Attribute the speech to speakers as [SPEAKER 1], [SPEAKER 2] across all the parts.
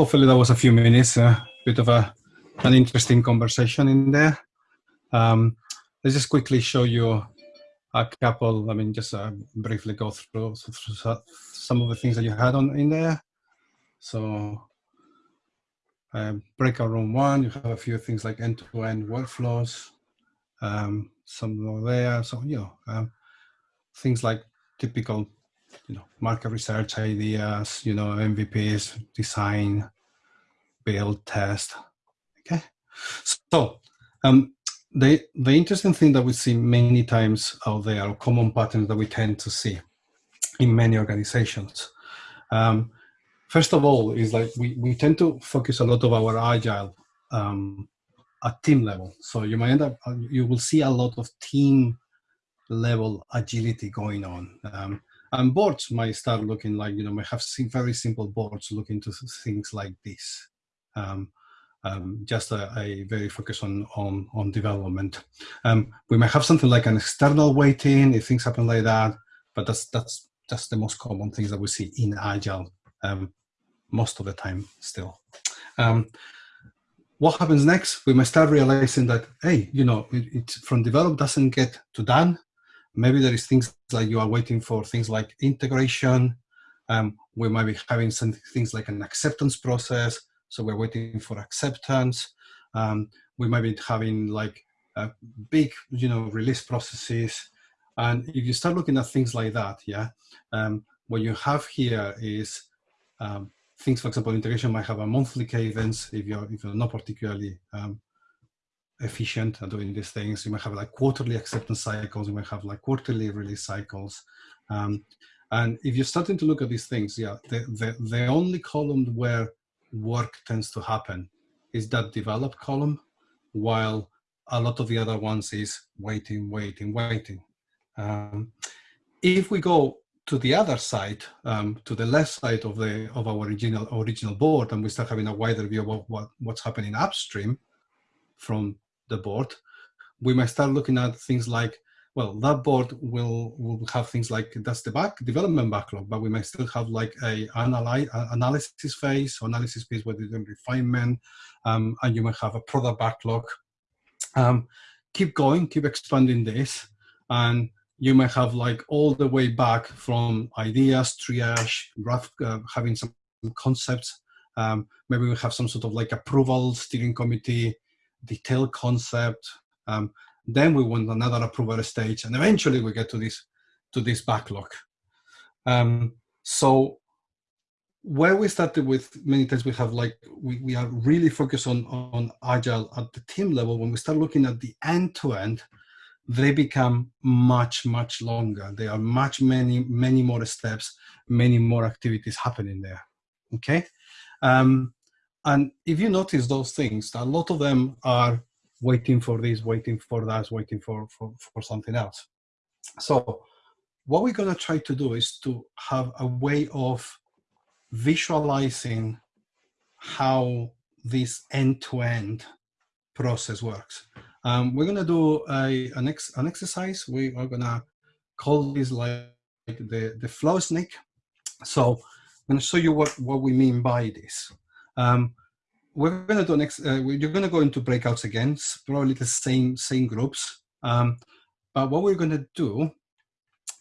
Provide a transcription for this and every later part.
[SPEAKER 1] hopefully that was a few minutes, a uh, bit of a an interesting conversation in there. Um, let's just quickly show you a couple, I mean, just uh, briefly go through, through, some of the things that you had on in there. So uh, breakout room one, you have a few things like end-to-end -end workflows, um, some over there. So, you know, um, things like typical, you know, market research ideas, you know, MVPs, design, build, test. Okay. So um, the, the interesting thing that we see many times out there are common patterns that we tend to see in many organizations. Um, first of all, is like we, we tend to focus a lot of our agile um, at team level. So you might end up, you will see a lot of team level agility going on. Um, and boards might start looking like, you know, might have very simple boards looking to things like this. Um, um, just a, a, very focus on, on, on development. Um, we might have something like an external waiting if things happen like that, but that's, that's that's the most common things that we see in Agile um, most of the time still. Um, what happens next? We might start realizing that, hey, you know, it, it, from develop doesn't get to done. Maybe there is things like you are waiting for things like integration. Um, we might be having some things like an acceptance process so we're waiting for acceptance. Um, we might be having like a big, you know, release processes. And if you start looking at things like that, yeah, um, what you have here is um, things, for example, integration might have a monthly cadence if you're, if you're not particularly um, efficient at doing these things. You might have like quarterly acceptance cycles, you might have like quarterly release cycles. Um, and if you're starting to look at these things, yeah, the, the, the only column where work tends to happen is that develop column, while a lot of the other ones is waiting, waiting, waiting. Um, if we go to the other side, um, to the left side of the of our original original board, and we start having a wider view of what, what's happening upstream from the board, we might start looking at things like well, that board will will have things like that's the back development backlog, but we might still have like a analyze, analysis phase, analysis phase where there's refinement, um, and you might have a product backlog. Um, keep going, keep expanding this, and you might have like all the way back from ideas, triage, rough, uh, having some concepts. Um, maybe we have some sort of like approval steering committee, detailed concept, um, then we want another approval stage, and eventually we get to this to this backlog. Um, so where we started with many times we have like we, we are really focused on on agile at the team level. When we start looking at the end to end they become much much longer. There are much many many more steps many more activities happening there. Okay? Um, and if you notice those things a lot of them are waiting for this, waiting for that, waiting for, for, for something else. So what we're to try to do is to have a way of visualizing how this end-to-end -end process works. Um, we're to do a, an, ex, an exercise. We are to call this like the, the flow snake. So I'm to show you what, what we mean by this. Um, we're going to do next, uh, you're going to go into breakouts again, probably the same, same groups. Um, but what we're going to do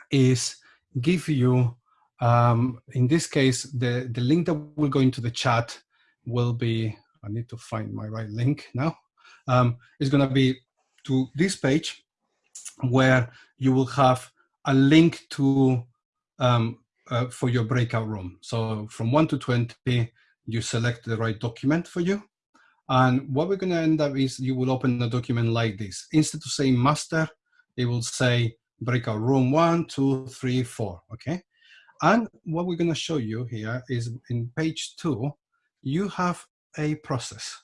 [SPEAKER 1] is give you, um, in this case, the, the link that will go into the chat will be, I need to find my right link now, um, is going to be to this page where you will have a link to um, uh, for your breakout room. So from 1 to 20, you select the right document for you. And what we're going to end up is you will open a document like this. Instead of saying master, it will say breakout room one, two, three, four, okay? And what we're going to show you here is in page two, you have a process.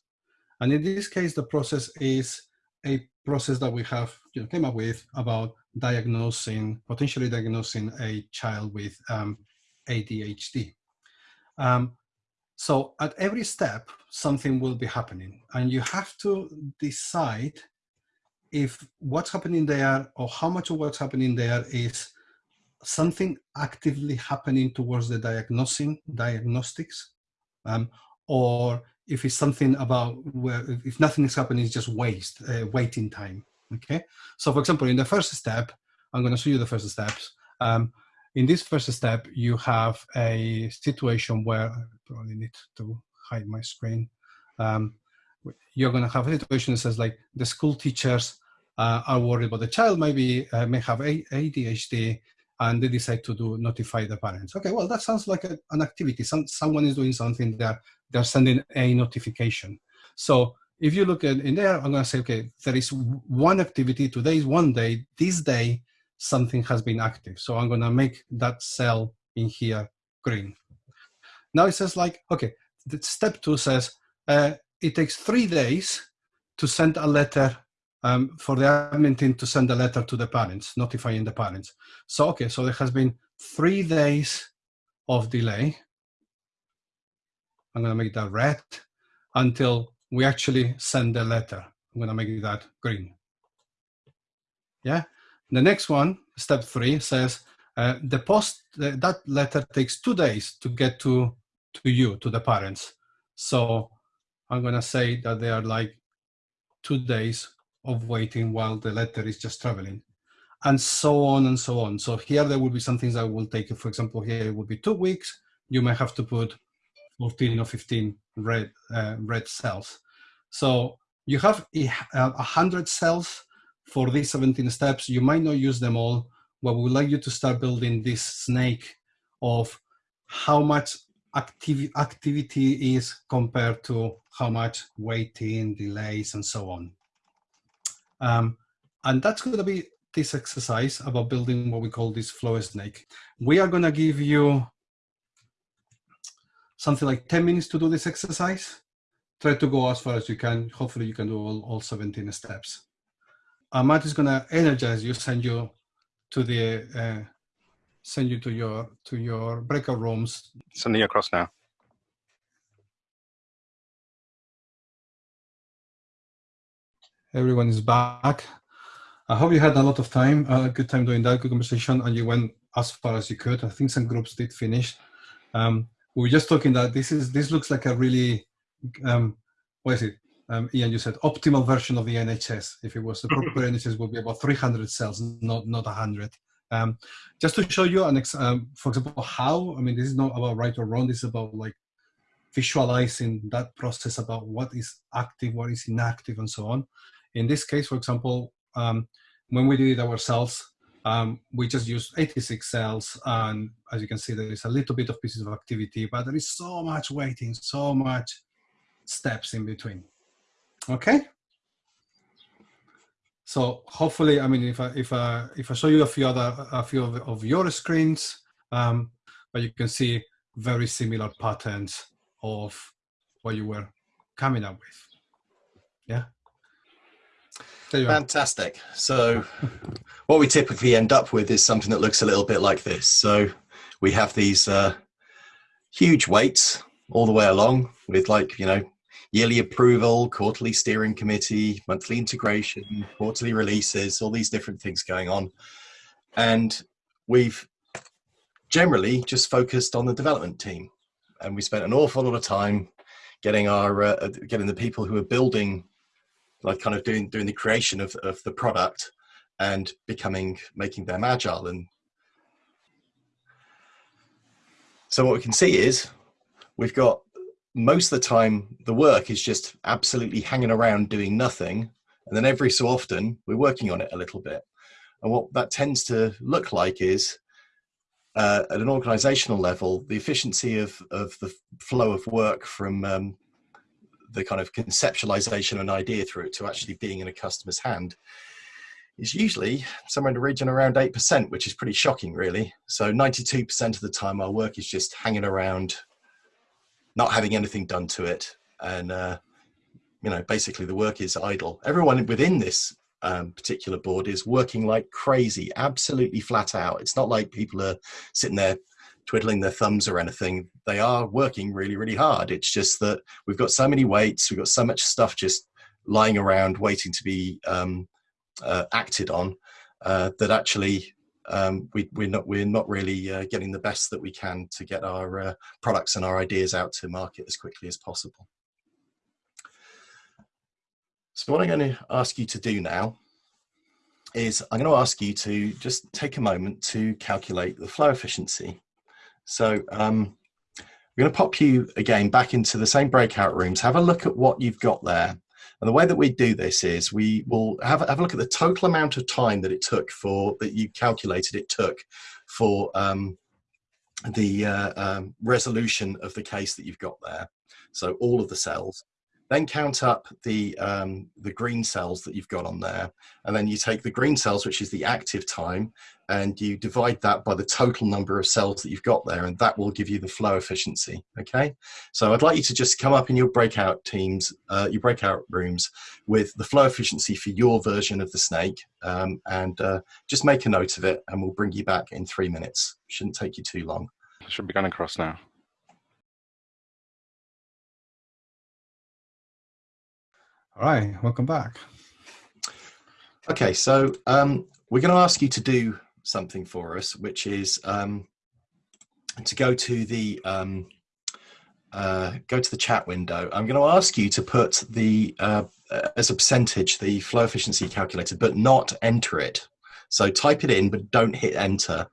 [SPEAKER 1] And in this case, the process is a process that we have you know, came up with about diagnosing, potentially diagnosing a child with um, ADHD. Um, so at every step, something will be happening and you have to decide if what's happening there or how much of what's happening there is something actively happening towards the diagnosing diagnostics um, or if it's something about where if nothing is happening, it's just waste, uh, waiting time. Okay. So for example, in the first step, I'm going to show you the first steps. Um, in this first step, you have a situation where probably need to hide my screen. Um, you're going to have a situation that says like the school teachers uh, are worried about the child maybe uh, may have ADHD and they decide to do notify the parents. Okay, well that sounds like a, an activity. Some, someone is doing something there. They're sending a notification. So if you look at in there, I'm going to say, okay, there is one activity. Today is one day. This day, something has been active. So I'm going to make that cell in here green. Now it says like, okay, step two says uh, it takes three days to send a letter um, for the admin team to send a letter to the parents, notifying the parents. So, okay, so there has been three days of delay. I'm gonna make that red until we actually send the letter. I'm gonna make that green. Yeah, the next one, step three, says uh, the post, uh, that letter takes two days to get to, to you, to the parents. So I'm gonna say that they are like two days of waiting while the letter is just traveling and so on and so on. So here there will be some things that will take, for example, here it would be two weeks. You may have to put 14 or 15 red, uh, red cells. So you have a, a hundred cells for these 17 steps. You might not use them all, but we would like you to start building this snake of how much activ activity is compared to how much waiting, delays, and so on. Um, and that's going to be this exercise about building what we call this flow snake. We are going to give you something like 10 minutes to do this exercise. Try to go as far as you can. Hopefully you can do all, all 17 steps. Matt is going to energize you, send you to the, uh, send you to your, to your breakout rooms.
[SPEAKER 2] Sending you across now.
[SPEAKER 1] everyone is back. I hope you had a lot of time, a good time doing that, good conversation, and you went as far as you could. I think some groups did finish. Um, we were just talking that this is this looks like a really, um, what is it? Um, Ian, you said optimal version of the NHS. If it was the proper NHS, would be about 300 cells, not not 100. Um, just to show you an, ex um, for example, how. I mean, this is not about right or wrong. This is about like visualizing that process about what is active, what is inactive, and so on. In this case, for example, um, when we did it ourselves, um, we just used 86 cells. And as you can see, there is a little bit of pieces of activity, but there is so much waiting, so much steps in between. Okay? So hopefully, I mean, if I, if I, if I show you a few other, a few of, of your screens, um, but you can see very similar patterns of what you were coming up with. Yeah.
[SPEAKER 3] Fantastic. So what we typically end up with is something that looks a little bit like this. So we have these uh, huge weights all the way along with like, you know, yearly approval, quarterly steering committee, monthly integration, quarterly releases, all these different things going on. And we've generally just focused on the development team. And we spent an awful lot of time getting our, uh, getting the people who are building like kind of doing doing the creation of, of the product and becoming making them agile and so what we can see is we've got most of the time the work is just absolutely hanging around doing nothing and then every so often we're working on it a little bit and what that tends to look like is uh, at an organizational level the efficiency of, of the flow of work from um, the kind of conceptualization of an idea through it to actually being in a customer's hand is usually somewhere in the region around 8%, which is pretty shocking, really. So 92% of the time, our work is just hanging around, not having anything done to it. And, uh, you know, basically the work is idle. Everyone within this um, particular board is working like crazy, absolutely flat out. It's not like people are sitting there twiddling their thumbs or anything. They are working really, really hard. It's just that we've got so many waits, we've got so much stuff just lying around waiting to be um, uh, acted on uh, that actually um, we, we're not we're not really uh, getting the best that we can to get our uh, products and our ideas out to market as quickly as possible. So what I'm going to ask you to do now is I'm going to ask you to just take a moment to calculate the flow efficiency. So um, we're going to pop you again back into the same breakout rooms, have a look at what you've got there. And the way that we do this is we will have, have a look at the total amount of time that it took for, that you calculated it took for um, the uh, um, resolution of the case that you've got there. So all of the cells. Then count up the, um, the green cells that you've got on there. And then you take the green cells, which is the active time, and you divide that by the total number of cells that you've got there, and that will give you the flow efficiency, okay? So I'd like you to just come up in your breakout teams, uh, your breakout rooms, with the flow efficiency for your version of the snake, um, and uh, just make a note of it, and we'll bring you back in three minutes. Shouldn't take you too long.
[SPEAKER 2] Should be going across now.
[SPEAKER 1] All right, welcome back.
[SPEAKER 3] Okay, so um, we're going to ask you to do something for us, which is um, to go to the um, uh, go to the chat window. I'm going to ask you to put the uh, as a percentage the flow efficiency calculator, but not enter it. So type it in, but don't hit enter.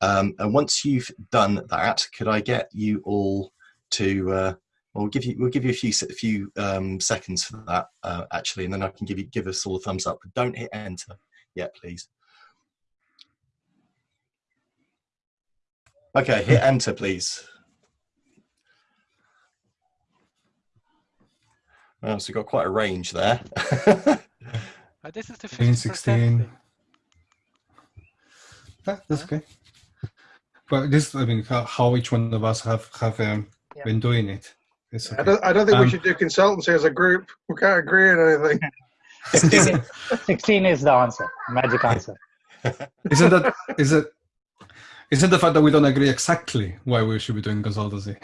[SPEAKER 3] Um, and once you've done that, could I get you all to uh, We'll give you we'll give you a few a few um, seconds for that uh, actually, and then I can give you give us all a thumbs up. But don't hit enter yet, please. Okay, hit enter, please. Well, so we've got quite a range there.
[SPEAKER 4] uh, this is the 15, 16.
[SPEAKER 1] Yeah, that's okay. But this, I mean, how, how each one of us have have um, yeah. been doing it.
[SPEAKER 5] Okay. I, don't, I, don't, think um, we should do consultancy as a group. We can't agree on anything.
[SPEAKER 4] 16, 16 is the answer, magic answer.
[SPEAKER 1] Isn't that, is it, isn't the fact that we don't agree exactly why we should be doing consultancy?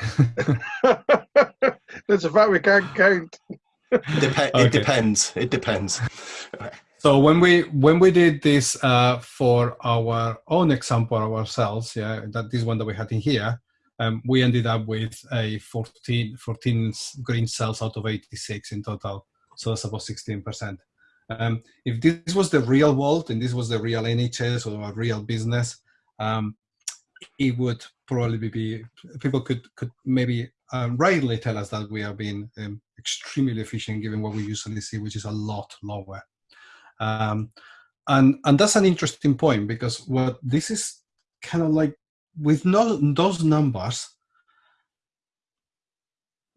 [SPEAKER 5] That's a fact we can't count.
[SPEAKER 3] Dep okay. It depends. It depends.
[SPEAKER 1] So when we when we did this uh, for our own example ourselves, yeah, that this one that we had in here, um, we ended up with a 14, 14 green cells out of 86 in total. So that's about 16%. Um, if this was the real world and this was the real NHS or a real business, um, it would probably be, people could, could maybe um, rightly tell us that we are being um, extremely efficient given what we usually see, which is a lot lower. Um, and, and that's an interesting point because what this is kind of like with no, those numbers,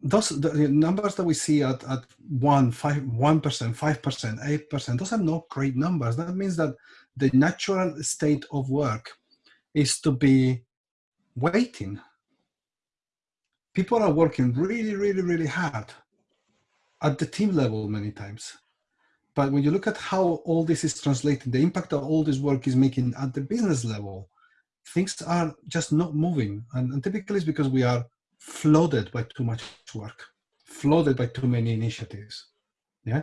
[SPEAKER 1] those the numbers that we see at, at one, five, one percent, five percent, eight percent, those are not great numbers. That means that the natural state of work is to be waiting. People are working really, really, really hard at the team level many times. But when you look at how all this is translated, the impact that all this work is making at the business level, things are just not moving. And, and typically it's because we are flooded by too much work, flooded by too many initiatives. Yeah.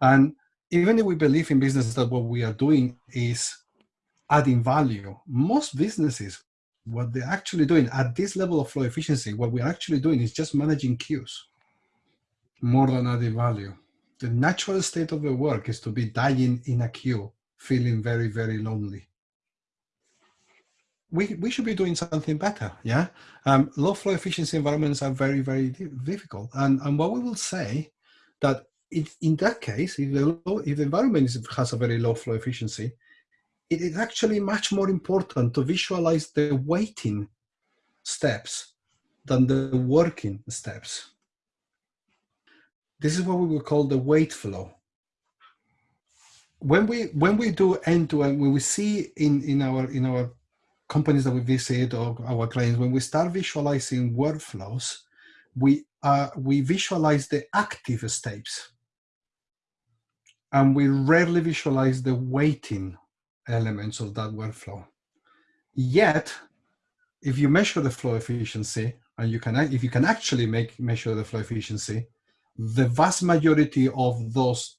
[SPEAKER 1] And even if we believe in business that what we are doing is adding value, most businesses, what they're actually doing at this level of flow efficiency, what we're actually doing is just managing queues more than adding value. The natural state of the work is to be dying in a queue, feeling very, very lonely we, we should be doing something better, yeah? Um, low flow efficiency environments are very, very difficult. And, and what we will say that if, in that case, if the, low, if the environment is, has a very low flow efficiency, it is actually much more important to visualize the waiting steps than the working steps. This is what we would call the wait flow. When we when we do end to end, when we see in in our in our companies that we visit or our clients, when we start visualizing workflows, we, uh, we visualize the active steps. And we rarely visualize the waiting elements of that workflow. Yet, if you measure the flow efficiency, and you can, if you can actually make measure the flow efficiency, the vast majority of those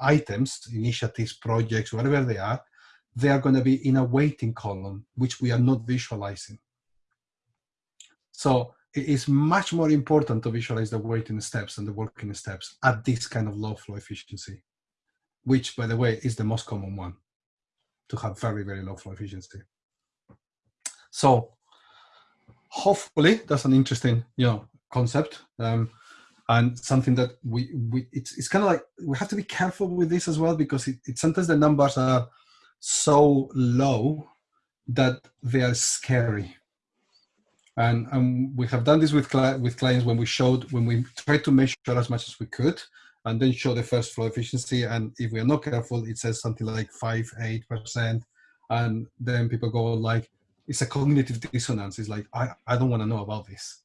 [SPEAKER 1] items, initiatives, projects, whatever they are, they are going to be in a waiting column, which we are not visualizing. So it is much more important to visualize the waiting steps and the working steps at this kind of low flow efficiency, which, by the way, is the most common one to have very, very low flow efficiency. So hopefully that's an interesting, you know, concept um, and something that we, we it's, it's kind of like we have to be careful with this as well because it, it sometimes the numbers are so low that they are scary and, and we have done this with, with clients when we showed, when we tried to measure as much as we could, and then show the first flow efficiency. And if we are not careful, it says something like five, eight percent, and then people go like, "It's a cognitive dissonance." It's like, I, I don't want to know about this.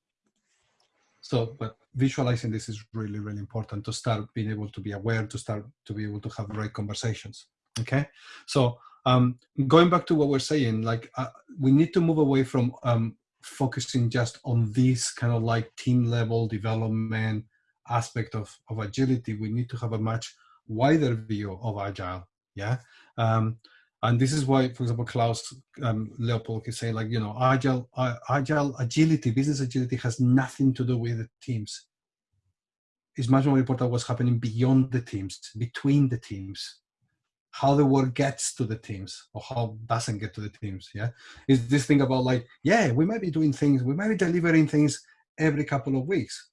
[SPEAKER 1] So, but visualizing this is really, really important to start being able to be aware, to start to be able to have right conversations. Okay, so um, going back to what we're saying, like uh, we need to move away from um, focusing just on this kind of like team level development aspect of, of agility, we need to have a much wider view of agile. Yeah. Um, and this is why, for example, Klaus um, Leopold is saying like, you know, agile, uh, agile agility, business agility has nothing to do with the teams. It's much more important what's happening beyond the teams, between the teams how the work gets to the teams or how doesn't get to the teams yeah is this thing about like yeah we might be doing things we might be delivering things every couple of weeks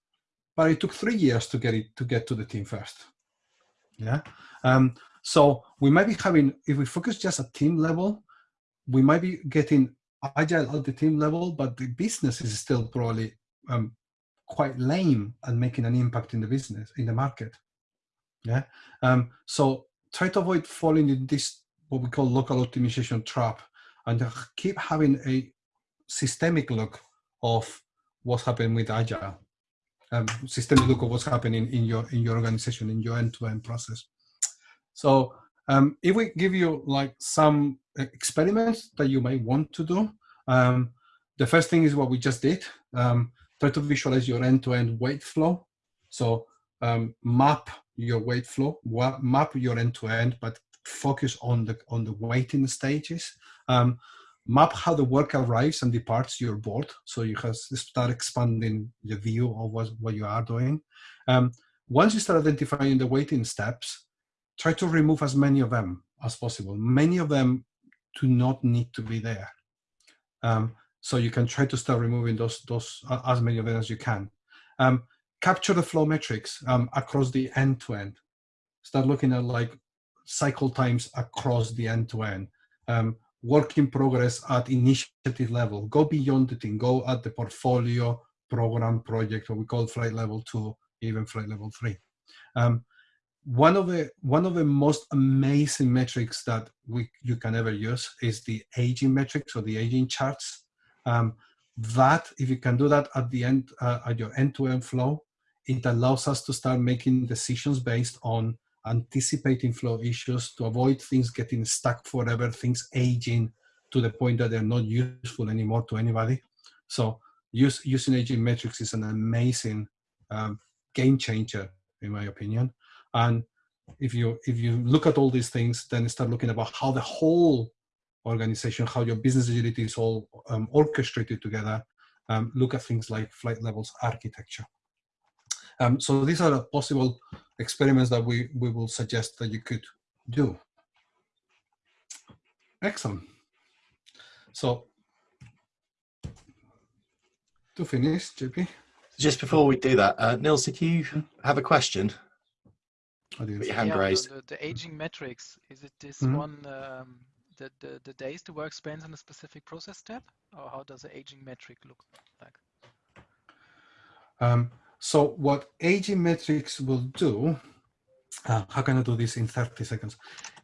[SPEAKER 1] but it took three years to get it to get to the team first. Yeah. Um, so we might be having if we focus just at team level we might be getting agile at the team level but the business is still probably um, quite lame at making an impact in the business in the market. Yeah. Um, so try to avoid falling in this what we call local optimization trap and keep having a systemic look of what's happening with agile um, systemic look of what's happening in your in your organization in your end-to-end -end process. So um, if we give you like some experiments that you might want to do um, the first thing is what we just did. Um, try to visualize your end-to-end -end wait flow. So um, map your wait flow, map your end-to-end, but focus on the on the waiting stages. Map how the work arrives and departs your board, so you have start expanding the view of what, what you are doing. Um, once you start identifying the waiting steps, try to remove as many of them as possible. Many of them do not need to be there. Um, so you can try to start removing those, those uh, as many of them as you can. Um, capture the flow metrics um, across the end to end. Start looking at like cycle times across the end to end. Um, work in progress at initiative level. Go beyond the thing. Go at the portfolio program project, what we call flight level two, even flight level three. Um, one of the one of the most amazing metrics that we you can ever use is the aging metrics or the aging charts. Um, that if you can do that at the end uh, at your end-to-end -end flow, it allows us to start making decisions based on anticipating flow issues to avoid things getting stuck forever, things aging to the point that they're not useful anymore to anybody. So use, using aging metrics is an amazing um, game changer, in my opinion. And if you if you look at all these things, then start looking about how the whole organization, how your business agility is all um, orchestrated together. Um, look at things like flight levels architecture. Um, so these are possible experiments that we, we will suggest that you could do. Excellent. So to finish, JP.
[SPEAKER 3] Just before we do that, uh, Nils, did you have a question?
[SPEAKER 1] I did.
[SPEAKER 3] Your hand yeah, raised.
[SPEAKER 2] The, the, aging metrics, is it this mm -hmm. one, um, the, the, the days the work spends on a specific process step? Or how does the aging metric look like?
[SPEAKER 1] Um, so what aging metrics will do, uh, how can I do this in 30 seconds?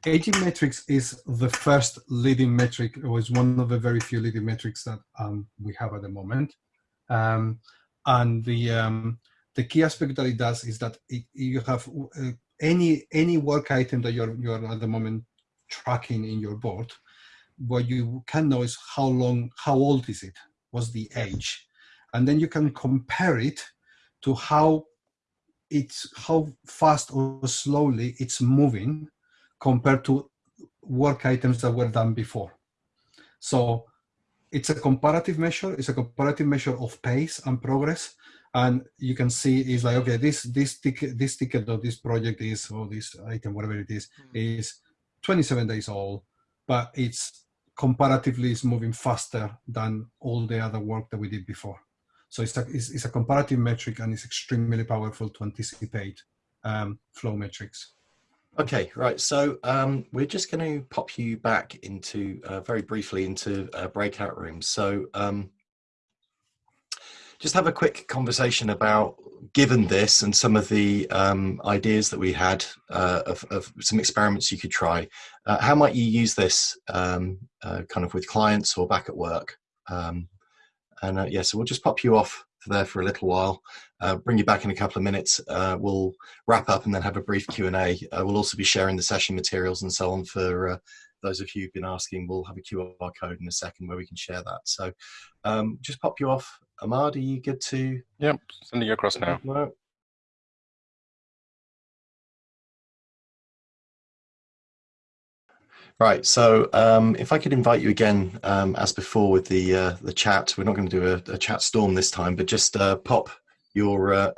[SPEAKER 1] Aging metrics is the first leading metric, or is one of the very few leading metrics that um, we have at the moment. Um, and the um, the key aspect that it does is that it, you have uh, any any work item that you're you're at the moment tracking in your board. What you can know is how long, how old is it? What's the age? And then you can compare it to how it's how fast or slowly it's moving compared to work items that were done before. So it's a comparative measure. It's a comparative measure of pace and progress. And you can see is like, okay, this this ticket, this ticket or this project is, or this item, whatever it is,
[SPEAKER 2] Mm.
[SPEAKER 1] is 27 days old, but it's comparatively is moving faster than all the other work that we did before. So it's a, it's, it's a comparative metric and it's extremely powerful to anticipate um, flow metrics.
[SPEAKER 3] Okay, right. So um, we're just going to pop you back into uh, very briefly into uh, breakout rooms. So um, just have a quick conversation about, given this and some of the um, ideas that we had uh, of, of some experiments you could try. Uh, how might you use this um, uh, kind of with clients or back at work? And uh, yeah, so we'll just pop you off there for a little while. Uh, bring you back in a couple of minutes. Uh, we'll wrap up and then have a brief Q&A. Uh, we'll also be sharing the session materials and so on for uh, those of you who've been asking. We'll have a QR code in a second where we can share that. So um, just pop you off. Ahmad, are you good to?
[SPEAKER 6] Yep, sending you across now.
[SPEAKER 3] Right, so um, if I could invite you again, um, as before with the uh, the chat, we're not going to do a, a chat storm this time, but just uh, pop your uh,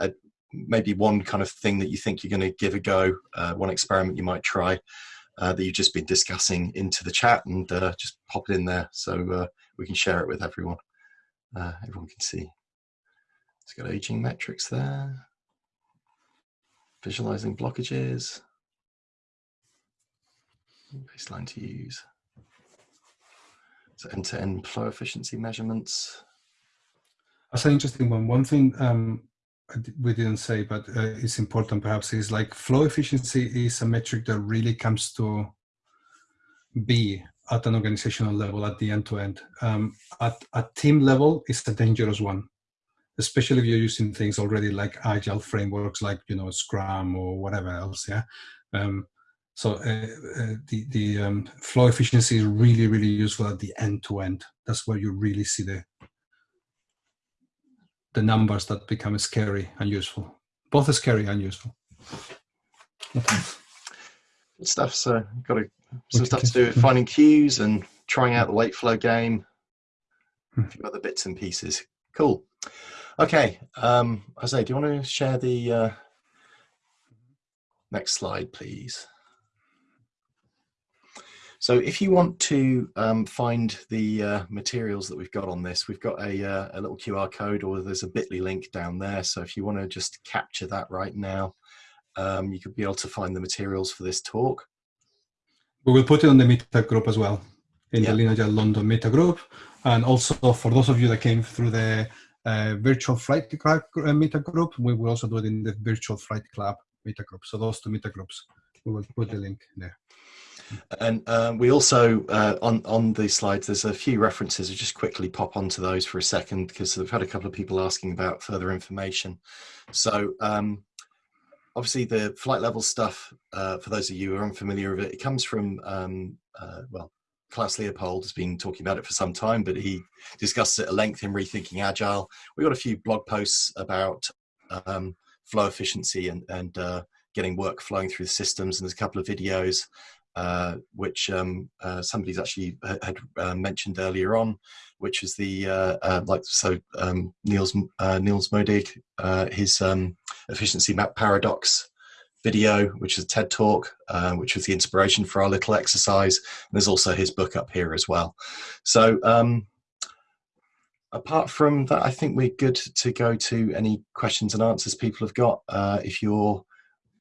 [SPEAKER 3] maybe one kind of thing that you think you're going to give a go, uh, one experiment you might try uh, that you've just been discussing into the chat, and uh, just pop it in there so we can share it with everyone. Everyone can see. It's got aging metrics there. Visualizing blockages. Baseline to use. So end-to-end flow efficiency measurements.
[SPEAKER 1] That's an interesting one. One thing um, we didn't say, but uh, it's important perhaps, is like flow efficiency is a metric that really comes to be at an organizational level at the end to end. Um, At a team level, it's a dangerous one, especially if you're using things already like agile frameworks, like you know Scrum or whatever else. Yeah. Um, so uh, uh, the the um, flow efficiency is really really useful at the end to end. That's where you really see the the numbers that become scary and useful. Both are scary and useful. Okay.
[SPEAKER 3] Good stuff. So got a, some stuff to do with finding queues and trying out the wait flow game.
[SPEAKER 1] Hmm.
[SPEAKER 3] A few other bits and pieces. Cool. Okay. Um, Jose, do you want to share the uh, next slide, please? So if you want to um, find the uh, materials that we've got on this, we've got a, uh, a little QR code or there's a bit.ly link down there. So if you want to just capture that right now, um, you could be able to find the materials for this talk.
[SPEAKER 1] We will put it on the Meetup group as well, in
[SPEAKER 3] Yeah.
[SPEAKER 1] the Lean London Meetup group. And also for those of you that came through the uh, virtual flight club uh, Meetup group, we will also do it in the virtual flight club Meetup group. So those two Meetup groups, we will put the link there.
[SPEAKER 3] And um, we also uh, on on the slides, there's a few references. I'll just quickly pop onto those for a second because we've had a couple of people asking about further information. So um, obviously, the flight level stuff. Uh, for those of you who are unfamiliar with it, it comes from um, uh, well, Klaus Leopold has been talking about it for some time, but he discussed it at length in Rethinking Agile. We got a few blog posts about um, flow efficiency and and uh, getting work flowing through the systems, and there's a couple of videos uh, which um, uh, somebody's actually ha- had uh, mentioned earlier on, which is the uh, uh, like so um, Niels uh, Niels Modig his um, efficiency map paradox video, which is a TED talk, which was the inspiration for our little exercise. And there's also his book up here as well. So um, apart from that, I think we're good to go to any questions and answers people have got. If you're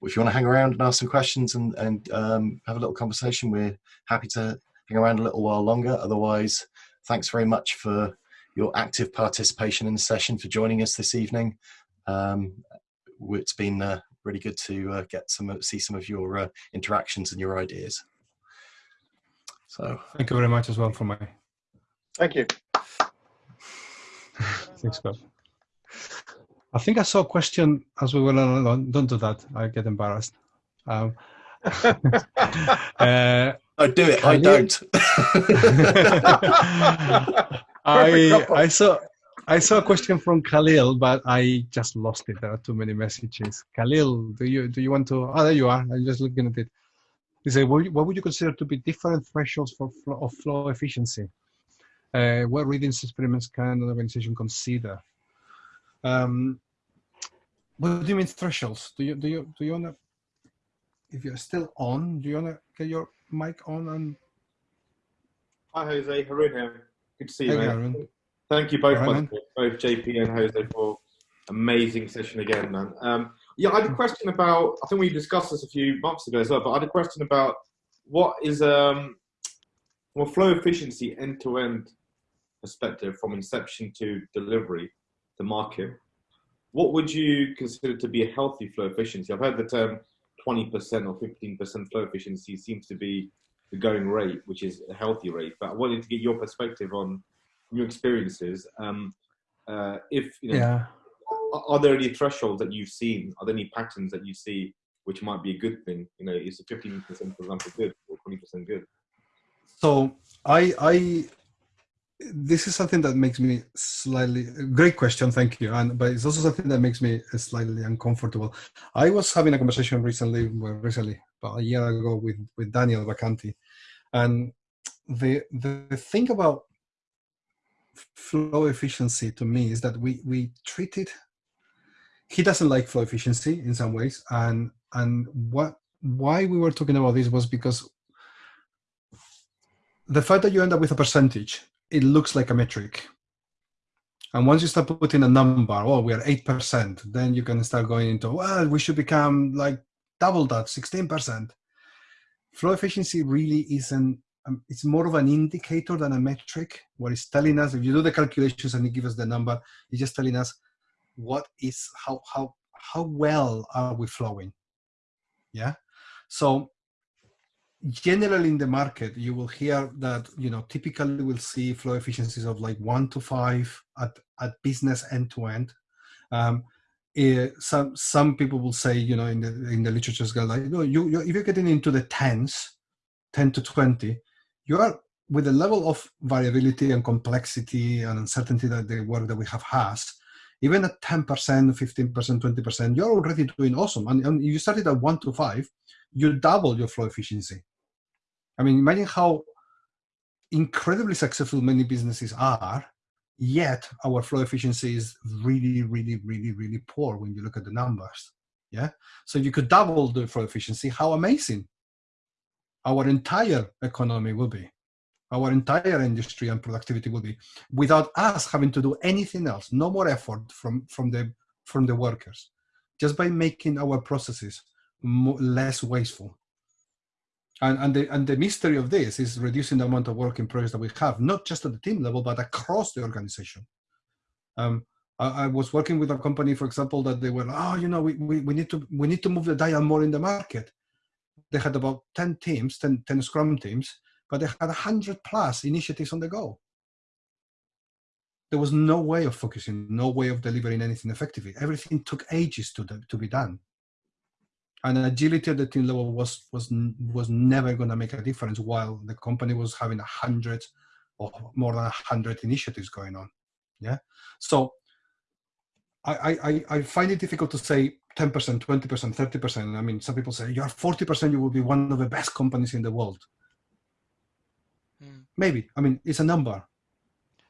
[SPEAKER 3] if you want to hang around and ask some questions and, and um, have a little conversation, we're happy to hang around a little while longer. Otherwise, thanks very much for your active participation in the session, for joining us this evening. Um, it's been uh, really good to uh, get some see some of your uh, interactions and your ideas. So
[SPEAKER 1] Thank you very much as well for my
[SPEAKER 5] Thank you.
[SPEAKER 1] thanks, Scott. I think I saw a question as we were along. Don't do that. I get embarrassed. Um, uh,
[SPEAKER 3] I do it. I don't.
[SPEAKER 1] I I saw I saw a question from Khalil, but I just lost it. There are too many messages. Khalil, do you do you want to? Oh, there you are. I'm just looking at it. He said, what, would you consider to be different thresholds for flow, of flow efficiency? Uh, what readings experiments can an organization consider? Um, what do you mean thresholds? Do you do you do you wanna? If you're still on, do you wanna get your mic on and?
[SPEAKER 6] Hi Jose, Harun here. Good to see you,
[SPEAKER 1] Hey.
[SPEAKER 6] Thank you both,
[SPEAKER 1] All right,
[SPEAKER 6] by the way, both JP and Jose, for amazing session again, man. Um, yeah, I had a question about. I think we discussed this a few months ago as well, but I had a question about what is um, well, flow efficiency end to end perspective from inception to delivery, to market. What would you consider to be a healthy flow efficiency? I've heard the term 20% or 15% flow efficiency seems to be the going rate, which is a healthy rate. But I wanted to get your perspective on your experiences. Um, uh, if you know,
[SPEAKER 1] Yeah.
[SPEAKER 6] are, there any thresholds that you've seen? Are there any patterns that you see which might be a good thing? You know, is a 15%, for example, good or 20% good?
[SPEAKER 1] So I I this is something that makes me slightly great question, thank you. And but it's also something that makes me slightly uncomfortable. I was having a conversation recently, well, recently about a year ago with with Daniel Vacanti, and the the thing about flow efficiency to me is that we we treat it. He doesn't like flow efficiency in some ways, and and what why we were talking about this was because the fact that you end up with a percentage, it looks like a metric. And once you start putting a number, oh, we are 8%, then you can start going into, well, we should become like double that, 16%. Flow efficiency really isn't, um, it's more of an indicator than a metric. What it's telling us, if you do the calculations and you give us the number, it's just telling us what is, how, how, how well are we flowing? Yeah. So generally in the market you will hear that you know typically we'll see flow efficiencies of like one to five at, at business end to end. Um, eh, some some people will say you know in the in the literature go like no you, you if you're getting into the tens 10 to 20 you are with the level of variability and complexity and uncertainty that the work that we have has even at 10% 15% 20% you're already doing awesome. And, and you started at 1 to 5 you double your flow efficiency I mean, imagine how incredibly successful many businesses are, yet our flow efficiency is really, really, really, really poor when you look at the numbers. Yeah. So you could double the flow efficiency, how amazing our entire economy will be, our entire industry and productivity will be, without us having to do anything else. No more effort from from the from the workers, just by making our processes mo less wasteful. And, and, the, and the mystery of this is reducing the amount of work in progress that we have, not just at the team level, but across the organization. Um, I, I, was working with a company, for example, that they were, oh, you know, we, we, we, need to, we need to move the dial more in the market. They had about 10 teams, 10, 10 Scrum teams, but they had 100 plus initiatives on the go. There was no way of focusing, no way of delivering anything effectively. Everything took ages to, to be done and agility at the team level was was was never going to make a difference while the company was having a hundred or more than a hundred initiatives going on yeah? So I, I i find it difficult to say 10% 20% 30% i mean some people say you're 40% you will be one of the best companies in the world.
[SPEAKER 2] Hmm.
[SPEAKER 1] maybe. I mean it's a number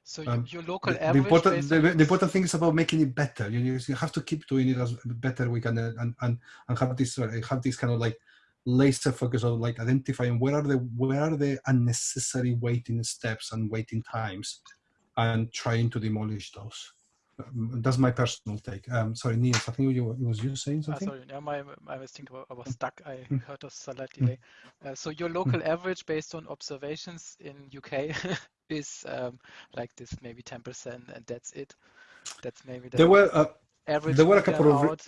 [SPEAKER 2] So
[SPEAKER 1] Um,
[SPEAKER 2] your local
[SPEAKER 1] the, the
[SPEAKER 2] average.
[SPEAKER 1] important the, the important thing is about making it better you, you you have to keep doing it as better we can uh, and and, and have this uh, have this kind of like laser focus of like identifying where are the where are the unnecessary waiting steps and waiting times and trying to demolish those Um, that's my personal take um sorry Niels, i think you it was you saying
[SPEAKER 2] Ah,
[SPEAKER 1] something
[SPEAKER 2] sorry, yeah, my, I was thinking about, I was stuck. I
[SPEAKER 1] Mm.
[SPEAKER 2] heard a slight delay. Uh, so your local average based on observations in UK is um, like this, maybe 10%, and that's it. That's maybe the
[SPEAKER 1] there were uh,
[SPEAKER 2] average
[SPEAKER 1] there were a couple of
[SPEAKER 2] out.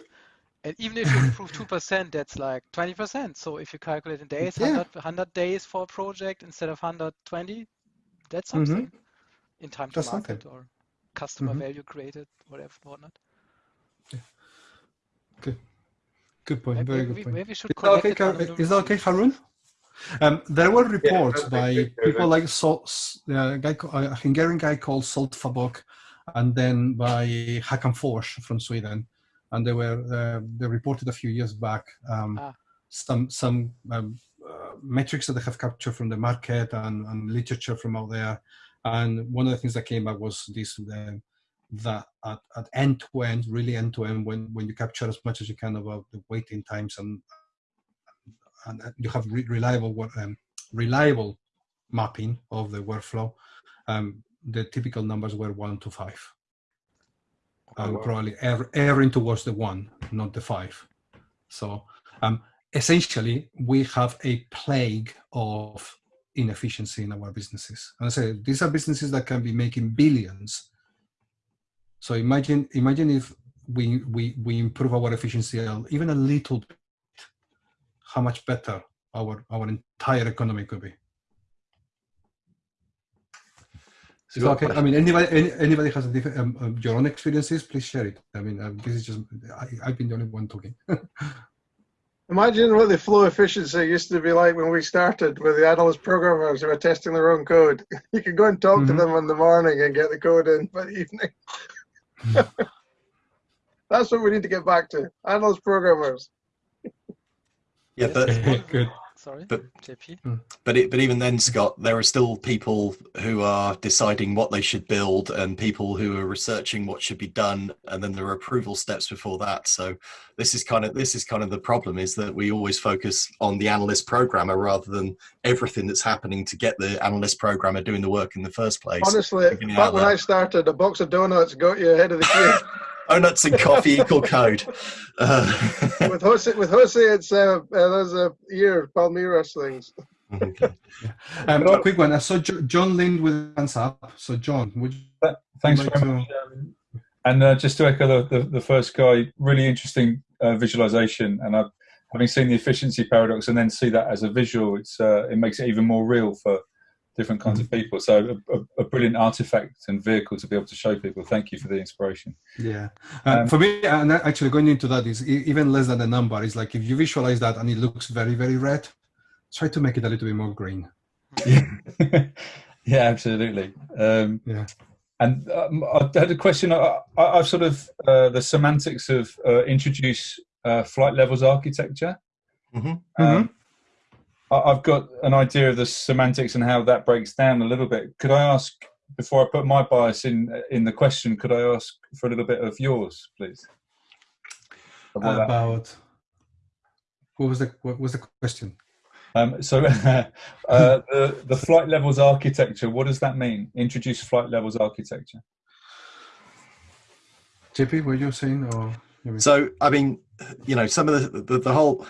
[SPEAKER 2] And even if you improve 2%, that's like 20%. So if you calculate in days,
[SPEAKER 1] Yeah.
[SPEAKER 2] 100, 100 days for a project instead of 120, that's
[SPEAKER 1] Mhm.
[SPEAKER 2] something in time to
[SPEAKER 1] That's
[SPEAKER 2] market
[SPEAKER 1] something.
[SPEAKER 2] or customer
[SPEAKER 1] Mhm.
[SPEAKER 2] value created, whatever, whatnot.
[SPEAKER 1] good point
[SPEAKER 2] Maybe,
[SPEAKER 1] very good
[SPEAKER 2] we,
[SPEAKER 1] point
[SPEAKER 2] maybe we should
[SPEAKER 1] Is that okay,
[SPEAKER 2] it under
[SPEAKER 1] Kar-
[SPEAKER 2] the
[SPEAKER 1] is that okay. Harun? Um, there were reports
[SPEAKER 6] that's
[SPEAKER 1] by people
[SPEAKER 6] Jose.
[SPEAKER 1] like Sol, uh, a, guy, a Hungarian guy called Zsolt Fabok, and then by Håkan Forss from Sweden, and they were uh, they reported a few years back um,
[SPEAKER 2] Ah.
[SPEAKER 1] some some um, uh, metrics that they have captured from the market and, and literature from out there. And one of the things that came back was this uh, that at, at end to end, really end to end, when when you capture as much as you can about the waiting times and and you have re reliable um, reliable mapping of the workflow, um, the typical numbers were one to five.
[SPEAKER 6] Oh,
[SPEAKER 1] Um,
[SPEAKER 6] wow.
[SPEAKER 1] Probably err- erring towards the one, not the five. So um, essentially, we have a plague of inefficiency in our businesses. And I say these are businesses that can be making billions. So imagine, imagine if we we we improve our efficiency even a little bit, how much better our our entire economy could be.
[SPEAKER 3] So
[SPEAKER 1] Is okay? I mean, anybody any, anybody has a different um, um, your own experiences, please share it. I mean, um, this is just I, I've been the only one talking.
[SPEAKER 5] Imagine what the flow efficiency used to be like when we started with the analyst programmers who were testing their own code. You could go and talk to
[SPEAKER 1] Mhm.
[SPEAKER 5] them in the morning and get the code in by the evening. That's what we need to get back to. Analyst programmers.
[SPEAKER 3] Yeah, but
[SPEAKER 1] Good.
[SPEAKER 2] Sorry,
[SPEAKER 3] But-
[SPEAKER 2] JP. Hmm.
[SPEAKER 3] but it, but even then, Scott, there are still people who are deciding what they should build, and people who are researching what should be done, and then there are approval steps before that. So this is kind of this is kind of the problem: is that we always focus on the analyst programmer rather than everything that's happening to get the analyst programmer doing the work in the first place.
[SPEAKER 5] Honestly, back when
[SPEAKER 3] loud.
[SPEAKER 5] I started, a box of donuts got you ahead of the queue.
[SPEAKER 3] Donuts and coffee equal code. Uh,
[SPEAKER 5] with Jose, with Jose, it's uh, uh, there's a year Palmeiras things.
[SPEAKER 3] okay.
[SPEAKER 1] Um, a quick one. I saw Jo- John Lind with hands up. So John, would you
[SPEAKER 7] Thanks
[SPEAKER 1] like
[SPEAKER 7] very
[SPEAKER 1] to-
[SPEAKER 7] much. Um, and uh, just to echo the, the, the first guy, really interesting uh, visualization. And I've, having seen the efficiency paradox and then see that as a visual, it's uh, it makes it even more real for different kinds of people. So a, a, a brilliant artifact and vehicle to be able to show people. Thank you for the inspiration.
[SPEAKER 1] Yeah. Uh,
[SPEAKER 7] Um,
[SPEAKER 1] for me, and actually going into that is even less than the number. Is like if you visualize that and it looks very, very red, try to make it a little bit more green.
[SPEAKER 7] yeah, absolutely. Um,
[SPEAKER 1] Yeah.
[SPEAKER 7] And um, I had a question. I, I, I've sort of uh, the semantics of uh, introduce uh, flight levels architecture.
[SPEAKER 3] Mhm.
[SPEAKER 7] Um, I, I've got an idea of the semantics and how that breaks down a little bit. Could I ask before I put my bias in in the question? Could I ask for a little bit of yours, please? Of what
[SPEAKER 1] About what was the what was the question?
[SPEAKER 7] Um, so, uh, the, the flight levels architecture, what does that mean? Introduce flight levels architecture.
[SPEAKER 1] JP, were you saying or?
[SPEAKER 3] So, I mean, you know, some of the, the, the whole,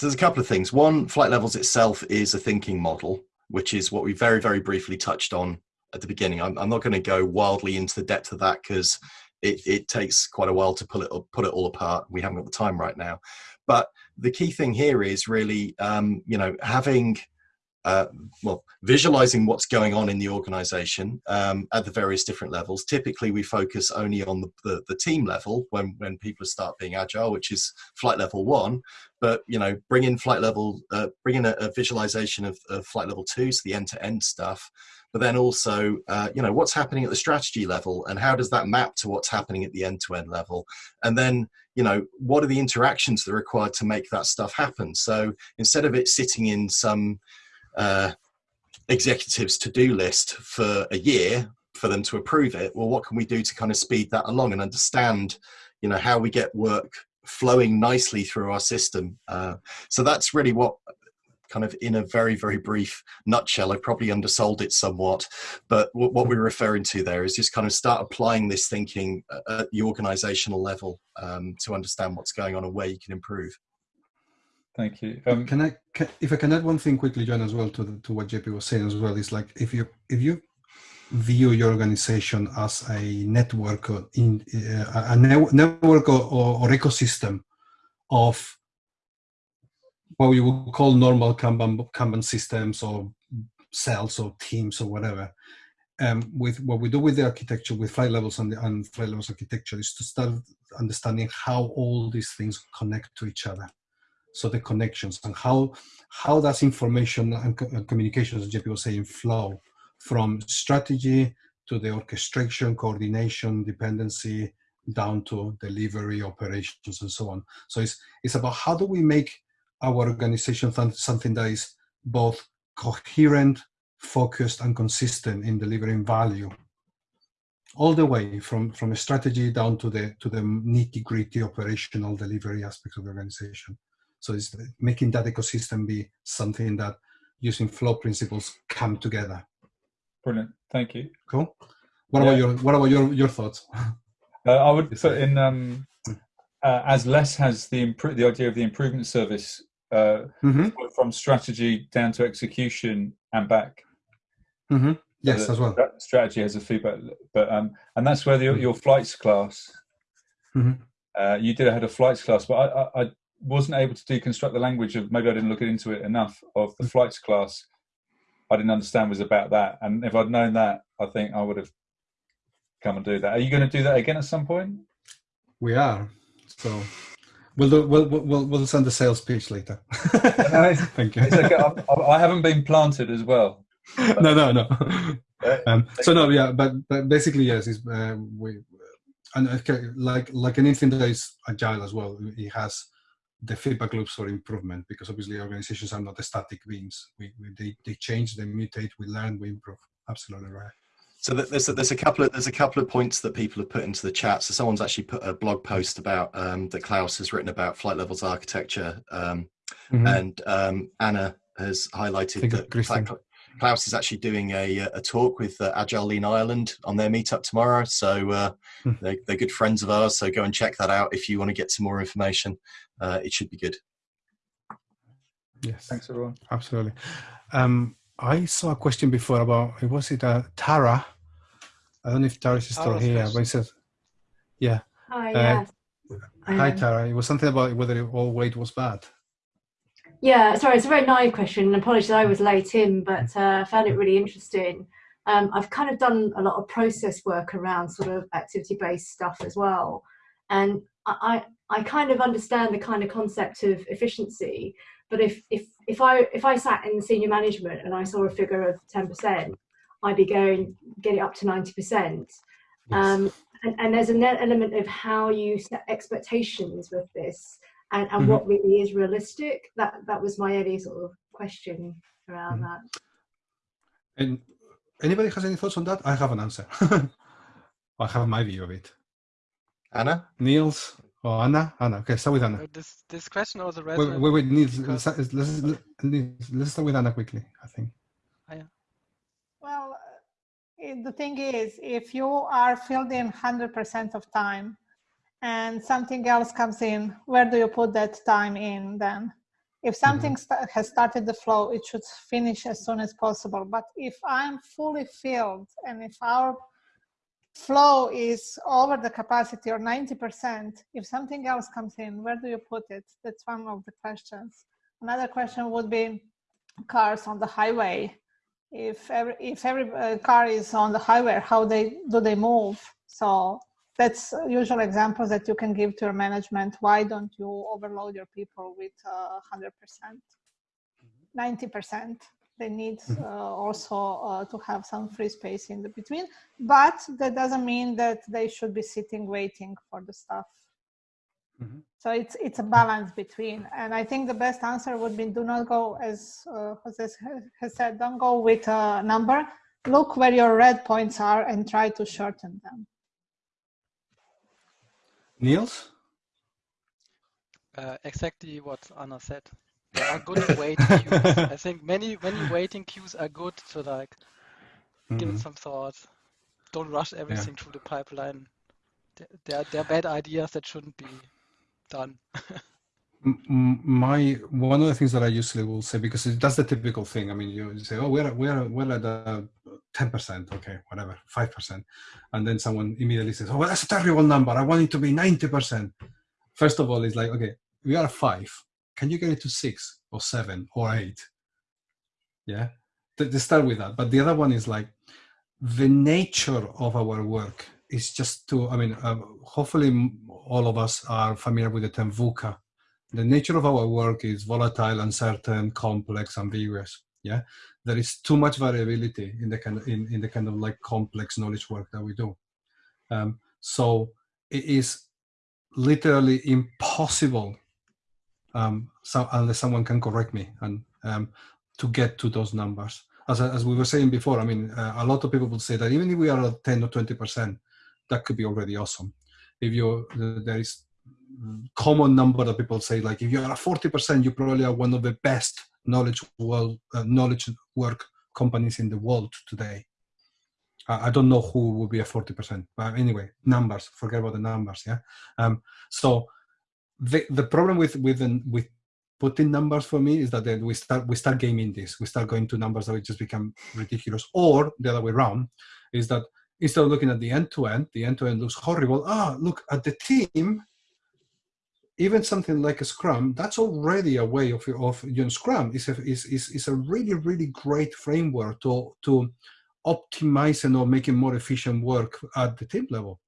[SPEAKER 3] there's a couple of things. One, flight levels itself is a thinking model, which is what we very, very briefly touched on at the beginning. I'm, I'm not going to go wildly into the depth of that because it, it takes quite a while to pull it, put it all apart. We haven't got the time right now. But the key thing here is really, um, you know, having, uh, well, visualizing what's going on in the organization um, at the various different levels. Typically, we focus only on the, the, the team level when, when people start being agile, which is flight level one. But, you know, bring in flight level, uh, bring in a, a visualization of, of flight level two, so the end to end stuff. But then also, uh, you know, what's happening at the strategy level and how does that map to what's happening at the end to end level? And then, you know, what are the interactions that are required to make that stuff happen? So instead of it sitting in some, uh, executives to-do list for a year for them to approve it. Well what can we do to kind of speed that along and understand you know how we get work flowing nicely through our system? Uh, so that's really what kind of in a very very brief nutshell i probably undersold it somewhat but what, what we're referring to there is just kind of start applying this thinking at the organizational level um, to understand what's going on and where you can improve
[SPEAKER 7] Thank you. Um,
[SPEAKER 1] can I, can, if I can add one thing quickly, John, as well to the, to what JP was saying as well, is like if you if you view your organization as a network or in uh, a ne- network or, or, or ecosystem of what we would call normal Kanban, Kanban systems or cells or teams or whatever. Um, with what we do with the architecture, with flight levels and, the, and flight levels architecture, is to start understanding how all these things connect to each other so the connections and how how does information and, co- and communication as JP was saying flow from strategy to the orchestration coordination dependency down to delivery operations and so on so it's it's about how do we make our organization th- something that is both coherent, focused, and consistent in delivering value all the way from from a strategy down to the to the nitty gritty operational delivery aspects of the organization. So it's making that ecosystem be something that using flow principles come together.
[SPEAKER 7] Brilliant. Thank you.
[SPEAKER 1] Cool. What
[SPEAKER 7] Yeah.
[SPEAKER 1] about your what about your your thoughts?
[SPEAKER 7] Uh, I would put in um, uh, as Les has the the idea of the improvement service uh,
[SPEAKER 1] hmm
[SPEAKER 7] from strategy down to execution and back.
[SPEAKER 1] hmm Yes,
[SPEAKER 7] the
[SPEAKER 1] as well.
[SPEAKER 7] stra- Strategy has a feedback, but um, and that's where the, your flights class.
[SPEAKER 1] Mhm.
[SPEAKER 7] Uh, you did had a flights class, but I, I, I wasn't able to deconstruct the language of maybe I didn't look into it enough of the flights class. I didn't understand was about that, and if I'd known that, I think I would have come and do that. Are you going to do that again at some point?
[SPEAKER 1] We are. So we'll do, we'll, we'll we'll send the sales pitch later. Thank you.
[SPEAKER 7] Okay. I, I haven't been planted as well.
[SPEAKER 1] no, no, no. Um, so no, yeah, but but basically yes, is uh, we and okay, like like anything that is agile as well, it has the feedback loops for improvement because obviously organizations are not static beings. We, we they, they change, they mutate, we learn, we improve. Absolutely right.
[SPEAKER 3] So there's a, there's a couple of there's a couple of points that people have put into the chat. So someone's actually put a blog post about um, that Klaus has written about flight levels architecture, um,
[SPEAKER 1] Mhm.
[SPEAKER 3] and um, Anna has highlighted that
[SPEAKER 1] Christian.
[SPEAKER 3] Cla- Klaus is actually doing a a talk with uh, Agile Lean Ireland on their meetup tomorrow. So uh,
[SPEAKER 1] Hmm.
[SPEAKER 3] they're, they're good friends of ours. So go and check that out if you want to get some more information. Uh, it should be good.
[SPEAKER 1] Yes.
[SPEAKER 7] Thanks, everyone.
[SPEAKER 1] Absolutely. Um, I saw a question before about was it uh, Tara? I don't know if Tara is still
[SPEAKER 2] Tara's
[SPEAKER 1] here, but it says, "Yeah,
[SPEAKER 8] Hi,
[SPEAKER 1] Uh,
[SPEAKER 8] yes.
[SPEAKER 1] hi
[SPEAKER 8] Um,
[SPEAKER 1] Tara." It was something about whether all wait was bad.
[SPEAKER 8] Yeah, sorry, it's a very naive question. and Apologies, I was late in, but uh, I found it really interesting. Um, I've kind of done a lot of process work around sort of activity-based stuff as well, and I, I I kind of understand the kind of concept of efficiency. But if if if I if I sat in senior management and I saw a figure of ten percent, I'd be going get it up to ninety percent.
[SPEAKER 1] Yes.
[SPEAKER 8] Um, and, and there's an element of how you set expectations with this and, and
[SPEAKER 1] Mhm.
[SPEAKER 8] what really is realistic. That that was my only sort of question around
[SPEAKER 1] Mhm.
[SPEAKER 8] that.
[SPEAKER 1] And anybody has any thoughts on that? I have an answer. I have my view of it.
[SPEAKER 3] Anna,
[SPEAKER 1] Niels or Anna? Anna. Okay, start with Anna.
[SPEAKER 2] This this question also
[SPEAKER 1] Wait,
[SPEAKER 2] resonates.
[SPEAKER 1] wait, wait. Niels,
[SPEAKER 2] because-
[SPEAKER 1] let's, let's, let's, let's start with Anna quickly. I think.
[SPEAKER 9] Well, uh, the thing is, if you are filled in 100% of time and something else comes in, where do you put that time in then? If something sta- has started the flow, it should finish as soon as possible. But if I'm fully filled and if our flow is over the capacity or 90%, if something else comes in, where do you put it? That's one of the questions. Another question would be cars on the highway if every if every uh, car is on the highway how they do they move so that's usual examples that you can give to your management. Why don't you overload your people with uh, 100% 90% they need uh, also uh, to have some free space in the between. But that doesn't mean that they should be sitting waiting for the stuff
[SPEAKER 1] Mhm.
[SPEAKER 9] so it's it's a balance between. And i think the best answer would be do not go as uh, jose has said don't go with a number. Look where your red points are and try to shorten them
[SPEAKER 1] Niels?
[SPEAKER 2] Uh, exactly what Anna said. There are good waiting queues. I think many many waiting queues are good to like mm
[SPEAKER 1] -hmm.
[SPEAKER 2] give it mm-hmm. some thought. Don't rush everything yeah. through the pipeline. There, there are bad ideas that shouldn't be done.
[SPEAKER 1] my one of the things that I usually will say because it does the typical thing. I mean, you say, "Oh, we're we're we're at a 10%, okay, whatever, 5%. And then someone immediately says, oh, well, that's a terrible number. I want it to be 90%. First of all, it's like, okay, we are five. Can you get it to six or seven or eight? Yeah, they start with that. But the other one is like, the nature of our work is just to, I mean, uh, hopefully all of us are familiar with the term VUCA. The nature of our work is volatile, uncertain, complex, ambiguous. Yeah, there is too much variability in the kind of, in, in the kind of like complex knowledge work that we do. Um, so it is literally impossible, um, so, unless someone can correct me, and um, to get to those numbers. As, as we were saying before, I mean, uh, a lot of people would say that even if we are at 10 or 20%, that could be already awesome. If you, there is common number that people say, like if you are at 40%, you probably are one of the best knowledge world, uh, knowledge work companies in the world today. I don't know who would be a 40%, but anyway, numbers, forget about the numbers, yeah? Um, so the, the problem with, with, with putting numbers for me is that then we start, we start gaming this. We start going to numbers that just become ridiculous. Or the other way around is that instead of looking at the end-to-end, -end, the end-to-end -end looks horrible. Ah, look at the team, even something like a Scrum, that's already a way of, of you know, Scrum is a, is, is, is a really, really great framework to, to optimize and or making more efficient work at the team level.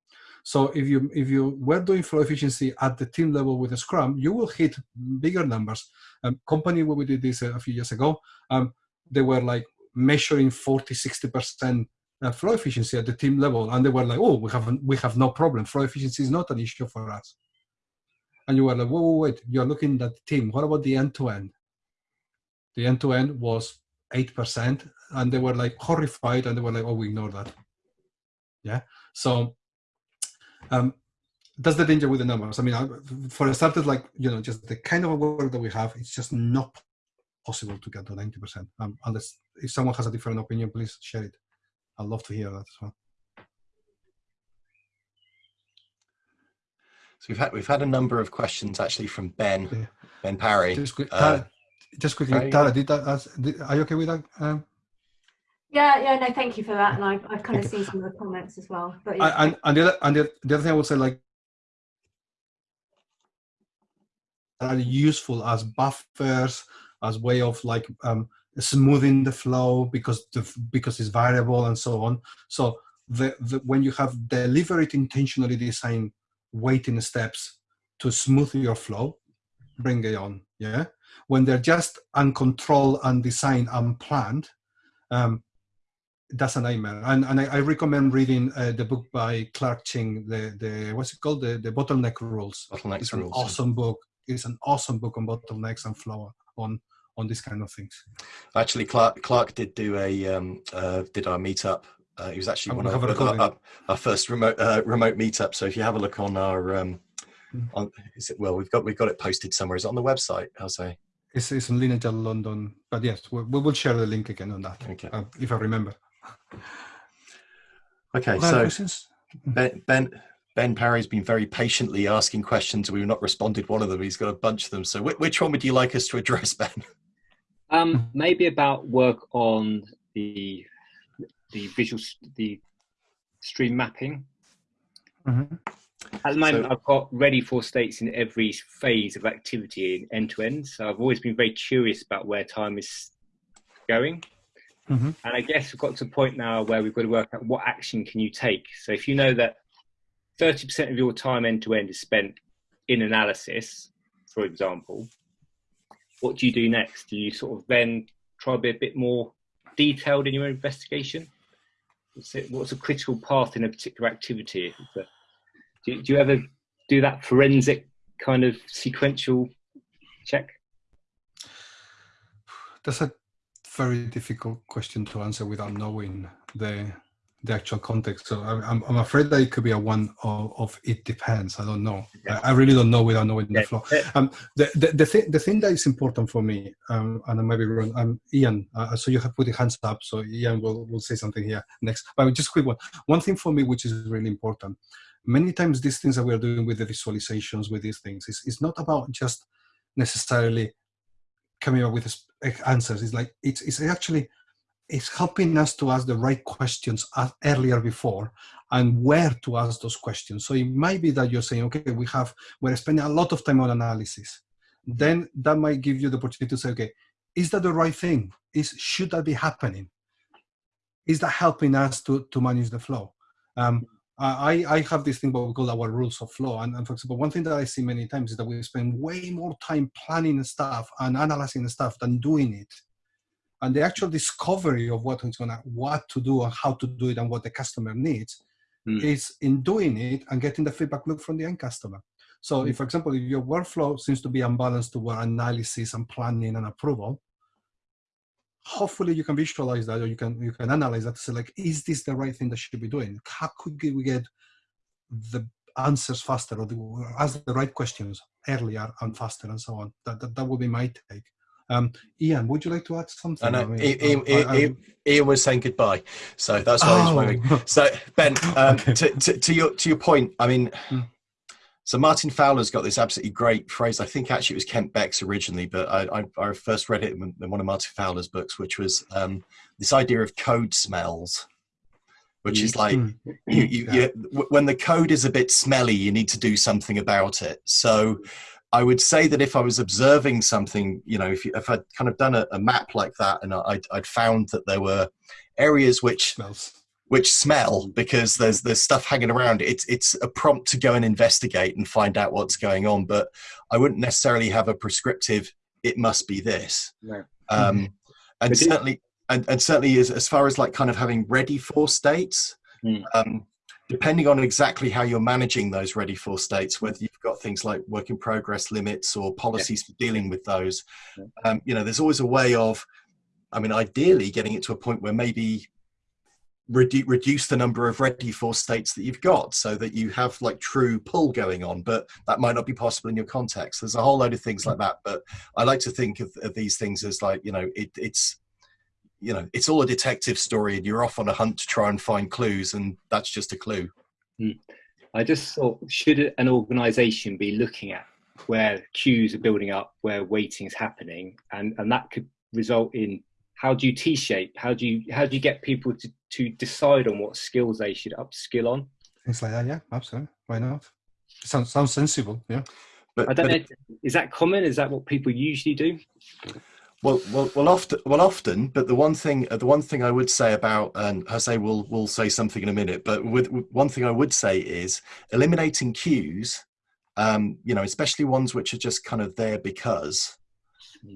[SPEAKER 1] So if you if you were doing flow efficiency at the team level with a Scrum, you will hit bigger numbers. Um, company where we did this a few years ago, um, they were like measuring 40, 60 percent uh, flow efficiency at the team level, and they were like, "Oh, we have we have no problem. Flow efficiency is not an issue for us." And you were like, "Whoa, whoa wait! You're looking at the team. What about the end to end?" The end to end was eight percent, and they were like horrified, and they were like, "Oh, we ignore that." Yeah. So um, that's the danger with the numbers. I mean, I, for starters, like you know, just the kind of work that we have, it's just not possible to get to 90%. Um, unless if someone has a different opinion, please share it. I'd love to hear that as well.
[SPEAKER 3] So we've had we've had a number of questions actually from Ben yeah. Ben Parry.
[SPEAKER 1] Just, quick, uh, just quickly, Tara, did that? Ask, did, are you okay with that? Um,
[SPEAKER 8] yeah, yeah, no, thank you for that. And I've, I've kind of seen some of the comments as well. But yeah.
[SPEAKER 1] And, and, the, other, and the, the other thing I would say, like, are useful as buffers, as way of like um, smoothing the flow because the, because it's variable and so on. So the, the when you have deliberate intentionally designed waiting steps to smooth your flow, bring it on. Yeah. When they're just uncontrolled, undesigned, unplanned, um, that's a nightmare. And, and I, I recommend reading uh, the book by Clark Ching, the, the what's it called? The, the Bottleneck Rules.
[SPEAKER 3] Bottleneck
[SPEAKER 1] it's
[SPEAKER 3] Rules.
[SPEAKER 1] an awesome book. It's an awesome book on bottlenecks and flow on on these kind of things.
[SPEAKER 3] Actually, Clark Clark did do a um, uh, did our meetup. Uh, he was actually one of our, our, our, first remote uh, remote meetup. So if you have a look on our um, mm. on, is it well we've got we've got it posted somewhere. Is it on the website? I'll say.
[SPEAKER 1] It's, it's in Lean Agile London, but yes, we, we will share the link again on that okay. Uh, if I remember.
[SPEAKER 3] Okay, so Ben, ben Ben Parry's been very patiently asking questions. We've not responded one of them. He's got a bunch of them. So which one would you like us to address, Ben?
[SPEAKER 10] Um, maybe about work on the the visual the stream mapping.
[SPEAKER 1] Mm-hmm.
[SPEAKER 10] At the moment, so, I've got ready for states in every phase of activity in end to end. So I've always been very curious about where time is going.
[SPEAKER 1] Mm-hmm.
[SPEAKER 10] And I guess we've got to a point now where we've got to work out what action can you take. So if you know that 30% of your time end to end is spent in analysis, for example, what do you do next? Do you sort of then try to be a bit more detailed in your investigation? What's a critical path in a particular activity? Do, do you ever do that forensic kind of sequential check?
[SPEAKER 1] That's a very difficult question to answer without knowing the the actual context. So I'm, I'm afraid that it could be a one of, of it depends. I don't know. Yeah. I, I, really don't know without knowing yeah. the flow. Um, the, the, the, thing, the thing that is important for me, um, and I might be wrong, um, Ian, uh, so you have put your hands up, so Ian will, will say something here next. But just quick one. One thing for me, which is really important, many times these things that we're doing with the visualizations, with these things, is, is not about just necessarily coming up with answers. It's like it's, it's actually it's helping us to ask the right questions earlier before and where to ask those questions. So it might be that you're saying, okay, we have we're spending a lot of time on analysis. Then that might give you the opportunity to say, okay, is that the right thing? Is should that be happening? Is that helping us to to manage the flow? Um, I, I have this thing what we call our rules of flow. And, and, for example, one thing that I see many times is that we spend way more time planning stuff and analyzing stuff than doing it. And the actual discovery of what is gonna what to do and how to do it and what the customer needs mm. is in doing it and getting the feedback loop from the end customer. So mm. if, for example, if your workflow seems to be unbalanced toward analysis and planning and approval, hopefully you can visualize that or you can you can analyze that to say like is this the right thing that should be doing how could we get the answers faster or the, ask the right questions earlier and faster and so on that that, that would be my take um, Ian, would you like to add something?
[SPEAKER 3] I know.
[SPEAKER 1] I mean,
[SPEAKER 3] Ian,
[SPEAKER 1] I- I-
[SPEAKER 3] Ian, Ian was saying goodbye, so that's why he's
[SPEAKER 1] Oh.
[SPEAKER 3] moving. So Ben, um,
[SPEAKER 1] Okay.
[SPEAKER 3] to, to, to your to your point, I mean,
[SPEAKER 1] Hmm.
[SPEAKER 3] so Martin Fowler's got this absolutely great phrase. I think actually it was Kent Beck's originally, but I, I, I first read it in, in one of Martin Fowler's books, which was um, this idea of code smells, which is like
[SPEAKER 1] Mm.
[SPEAKER 3] you, you, you, when the code is a bit smelly, you need to do something about it. So I would say that if I was observing something, you know, if, you, if I'd kind of done a, a map like that and I'd, I'd found that there were areas which
[SPEAKER 1] smells.
[SPEAKER 3] which smell because there's there's stuff hanging around. It's it's a prompt to go and investigate and find out what's going on. But I wouldn't necessarily have a prescriptive. It must be this.
[SPEAKER 10] No.
[SPEAKER 3] Um, and
[SPEAKER 10] But
[SPEAKER 3] certainly, and, and certainly, as, as far as like kind of having ready for states,
[SPEAKER 10] Mm.
[SPEAKER 3] um, depending on exactly how you're managing those ready for states, whether you've got things like work in progress limits or policies for dealing with those,
[SPEAKER 10] Yeah.
[SPEAKER 3] um, you know, there's always a way of, I mean, ideally getting it to a point where maybe redu- reduce the number of ready for states that you've got so that you have like true pull going on but that might not be possible in your context. There's a whole load of things like that but i like to think of, of these things as like you know it, it's you know it's all a detective story and you're off on a hunt to try and find clues and that's just a clue hmm.
[SPEAKER 10] I just thought, should an organisation be looking at where queues are building up, where waiting is happening, and and that could result in how do you T-shape? How do you how do you get people to to decide on what skills they should upskill on?
[SPEAKER 1] Things like that, yeah, absolutely. Why not? Sounds sounds sensible, yeah.
[SPEAKER 3] but,
[SPEAKER 10] I don't
[SPEAKER 3] but
[SPEAKER 10] know. Is that common? Is that what people usually do?
[SPEAKER 3] Well, well, well, often, well, often. But the one thing, uh, the one thing I would say about, and Jose will will say something in a minute. But with, with- one thing I would say is eliminating queues. Um, you know, especially ones which are just kind of there because,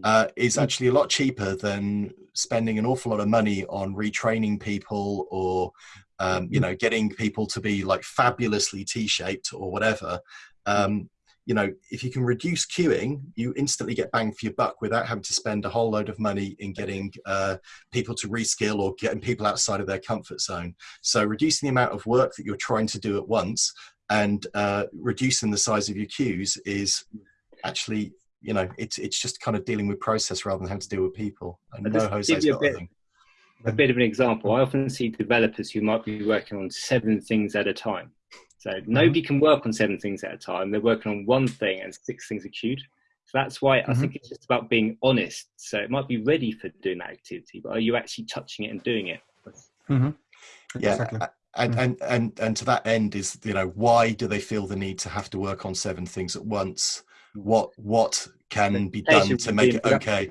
[SPEAKER 3] uh, is actually a lot cheaper than spending an awful lot of money on retraining people or, um, you know, getting people to be like fabulously T-shaped or whatever. Um, you know, if you can reduce queuing, you instantly get bang for your buck without having to spend a whole load of money in getting uh, people to reskill or getting people outside of their comfort zone. So reducing the amount of work that you're trying to do at once and uh, reducing the size of your queues is actually, you know, it's it's just kind of dealing with process rather than having to deal with people. No
[SPEAKER 10] just
[SPEAKER 3] Jose's got
[SPEAKER 10] bit-
[SPEAKER 3] a
[SPEAKER 10] bit of an example. I often see developers who might be working on seven things at a time. So nobody can work on seven things at a time. They're working on one thing and six things are queued. So that's why I
[SPEAKER 1] Mhm.
[SPEAKER 10] think it's just about being honest. So it might be ready for doing that activity, but are you actually touching it and doing it?
[SPEAKER 1] Mm-hmm.
[SPEAKER 3] Yeah,
[SPEAKER 1] Exactly.
[SPEAKER 3] and,
[SPEAKER 1] Mm.
[SPEAKER 3] and and and to that end is you know why do they feel the need to have to work on seven things at once? What what can be done to
[SPEAKER 10] would
[SPEAKER 3] make it okay?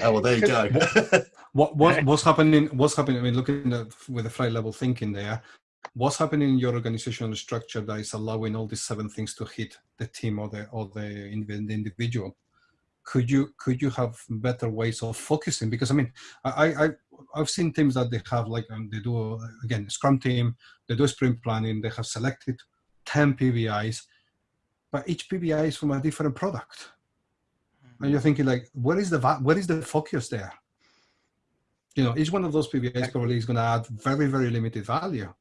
[SPEAKER 3] Oh well, there you go.
[SPEAKER 1] What what what's happening? What's happening? I mean, looking at with the flight level thinking there, what's happening in your organizational structure that is allowing all these seven things to hit the team or the or the, indiv- the individual? Could you could you have better ways of focusing? Because I mean, I I I've seen teams that they have like um, they do again Scrum team, they do sprint planning, they have selected ten PBIs, but each PBI is from a different product and you're thinking like where is the where is the focus there you know each one of those PBIs probably is going to add very very limited value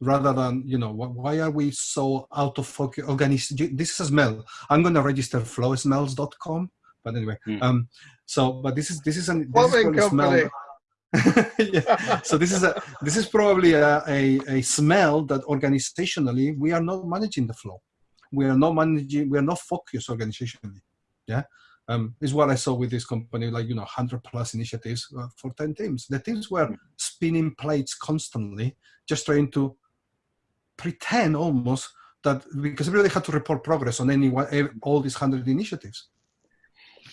[SPEAKER 1] rather than you know wh- why are we so out of focus organis- this is a smell i'm going to register flowsmells.com but anyway
[SPEAKER 10] Hmm.
[SPEAKER 1] um so but this is this is an this is
[SPEAKER 5] Plumbing
[SPEAKER 1] probably a
[SPEAKER 5] company.
[SPEAKER 1] smell yeah. so this is a this is probably a, a, a smell that organizationally we are not managing the flow we are not managing we are not focused organizationally yeah um, is what I saw with this company, like, you know, 100 plus initiatives uh, for 10 teams. The teams were spinning plates constantly, just trying to pretend almost that because everybody had to report progress on any one, all these 100 initiatives.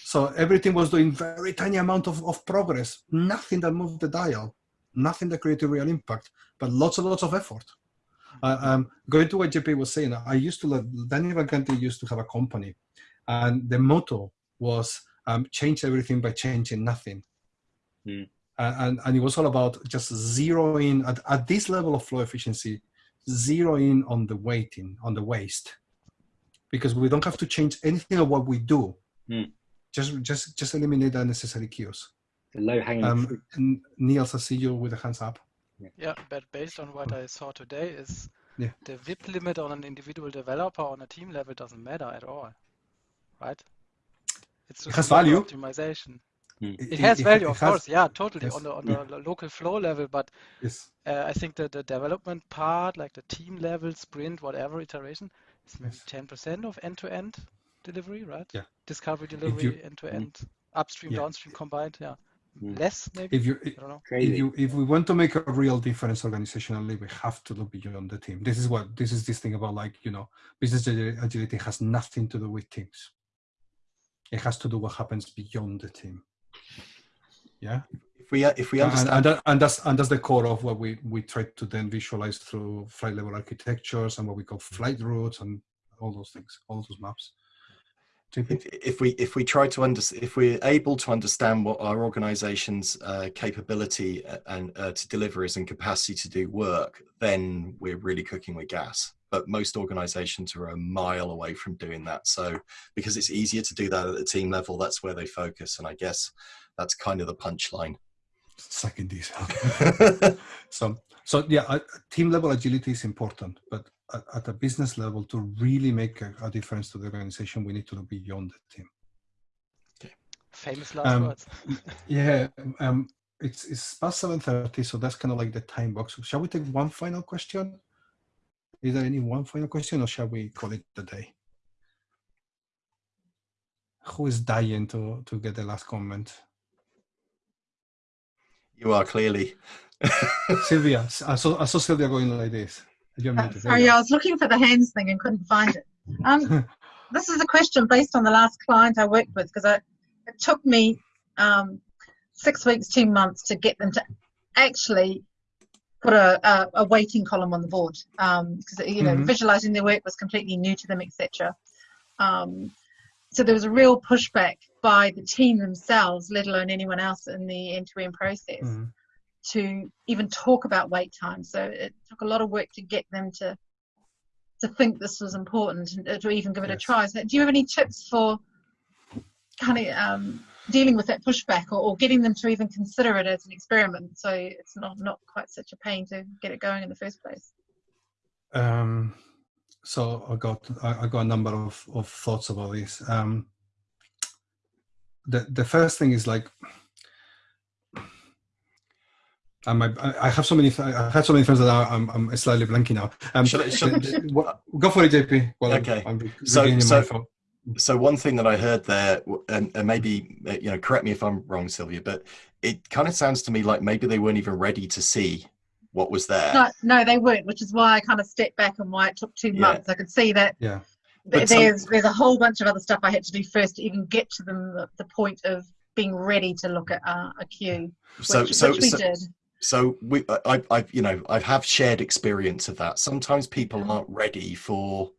[SPEAKER 1] So everything was doing very tiny amount of, of progress, nothing that moved the dial, nothing that created real impact, but lots and lots of effort. Uh, um, going to what JP was saying, I used to, let- Daniel Vacanti used to have a company and the motto was um, change everything by changing nothing.
[SPEAKER 10] Hmm.
[SPEAKER 1] Uh, and, and it was all about just zeroing at, at this level of flow efficiency, zeroing on the waiting, on the waste. Because we don't have to change anything of what we do.
[SPEAKER 10] Hmm.
[SPEAKER 1] Just, just, just eliminate the unnecessary queues.
[SPEAKER 10] The low hanging
[SPEAKER 1] Um, Niels, I see you with a hands up.
[SPEAKER 2] Yeah, but based on what I saw today is
[SPEAKER 1] Yeah.
[SPEAKER 2] the WIP limit on an individual developer on a team level doesn't matter at all, right? It's
[SPEAKER 1] It
[SPEAKER 2] just
[SPEAKER 1] has
[SPEAKER 2] a matter
[SPEAKER 1] value.
[SPEAKER 2] optimization.
[SPEAKER 10] Hmm.
[SPEAKER 2] It has value, of
[SPEAKER 1] has-
[SPEAKER 2] course, yeah, totally
[SPEAKER 1] yes,
[SPEAKER 2] on the on
[SPEAKER 1] yeah.
[SPEAKER 2] the lo- local flow level, but
[SPEAKER 1] Yes.
[SPEAKER 2] uh, I think that the development part, like the team level, sprint, whatever iteration, is maybe
[SPEAKER 1] Yes.
[SPEAKER 2] 10% of end-to-end delivery, right?
[SPEAKER 1] Yeah.
[SPEAKER 2] Discovery, delivery, end-to-end, upstream,
[SPEAKER 1] Yeah.
[SPEAKER 2] downstream combined, yeah.
[SPEAKER 10] Mm.
[SPEAKER 2] Less maybe,
[SPEAKER 1] If you
[SPEAKER 2] I don't know.
[SPEAKER 1] if you if we want to make a real difference organizationally, we have to look beyond the team. This is what this is this thing about like you know business agility has nothing to do with teams. It has to do what happens beyond the team. Yeah,
[SPEAKER 3] If we if we understand
[SPEAKER 1] and, that, and that's and that's the core of what we we try to then visualize through flight level architectures and what we call flight routes and all those things, all those maps.
[SPEAKER 3] If, if we if we try to under if we're able to understand what our organization's uh, capability uh, and uh, to deliver is and capacity to do work then we're really cooking with gas. But most organizations are a mile away from doing that. So because it's easier to do that at the team level that's where they focus. And i guess that's kind of the punchline
[SPEAKER 1] Second this. Okay. so so yeah uh, team level agility is important but at, at a business level to really make a, a difference to the organization we need to look beyond the team Okay.
[SPEAKER 2] Famous last
[SPEAKER 1] Um,
[SPEAKER 2] words.
[SPEAKER 1] yeah um it's it's past 7.30 so that's kind of like the time box shall we take one final question is there any one final question or shall we call it a day who is dying to to get the last comment
[SPEAKER 3] you are clearly
[SPEAKER 1] sylvia i saw, I saw sylvia going like this You're
[SPEAKER 11] Uh, sorry, yeah. I was looking for the hands thing and couldn't find it. Um, this is a question based on the last client I worked with because it took me um, six weeks, two months to get them to actually put a, a, a waiting column on the board because you know
[SPEAKER 1] Mhm.
[SPEAKER 11] visualizing their work was completely new to them, etc. Um, so there was a real pushback by the team themselves, let alone anyone else in the end-to-end process
[SPEAKER 1] Mhm.
[SPEAKER 11] to even talk about wait time. So it took a lot of work to get them to to think this was important and to even give it a try. So do you have any tips for kind of um, dealing with that pushback or, or getting them to even consider it as an experiment so it's not, not quite such a pain to get it going in the first place?
[SPEAKER 1] Um, so I got I, I got a number of, of thoughts about this. Um, the the first thing is like, um, I, I have so many I have so many friends that are, I'm I'm slightly blanking now. Um,
[SPEAKER 3] Shall I- shall-
[SPEAKER 1] the- the- what- go for it, JP. Well,
[SPEAKER 3] Okay.
[SPEAKER 1] I'm, I'm
[SPEAKER 3] So- so- so one thing that I heard there, and, and maybe uh, you know, correct me if I'm wrong, Sylvia, but it kind of sounds to me like maybe they weren't even ready to see what was there.
[SPEAKER 11] No, no, they weren't, which is why I kind of stepped back and why it took two
[SPEAKER 3] Yeah.
[SPEAKER 11] months. I could see that
[SPEAKER 1] Yeah.
[SPEAKER 3] But some-
[SPEAKER 11] there's there's a whole bunch of other stuff I had to do first to even get to the, the point of being ready to look at uh, a queue, which,
[SPEAKER 3] so, so,
[SPEAKER 11] which we
[SPEAKER 3] so,
[SPEAKER 11] did.
[SPEAKER 3] so we, I, I, you know, I have shared experience of that. Sometimes people aren't ready for,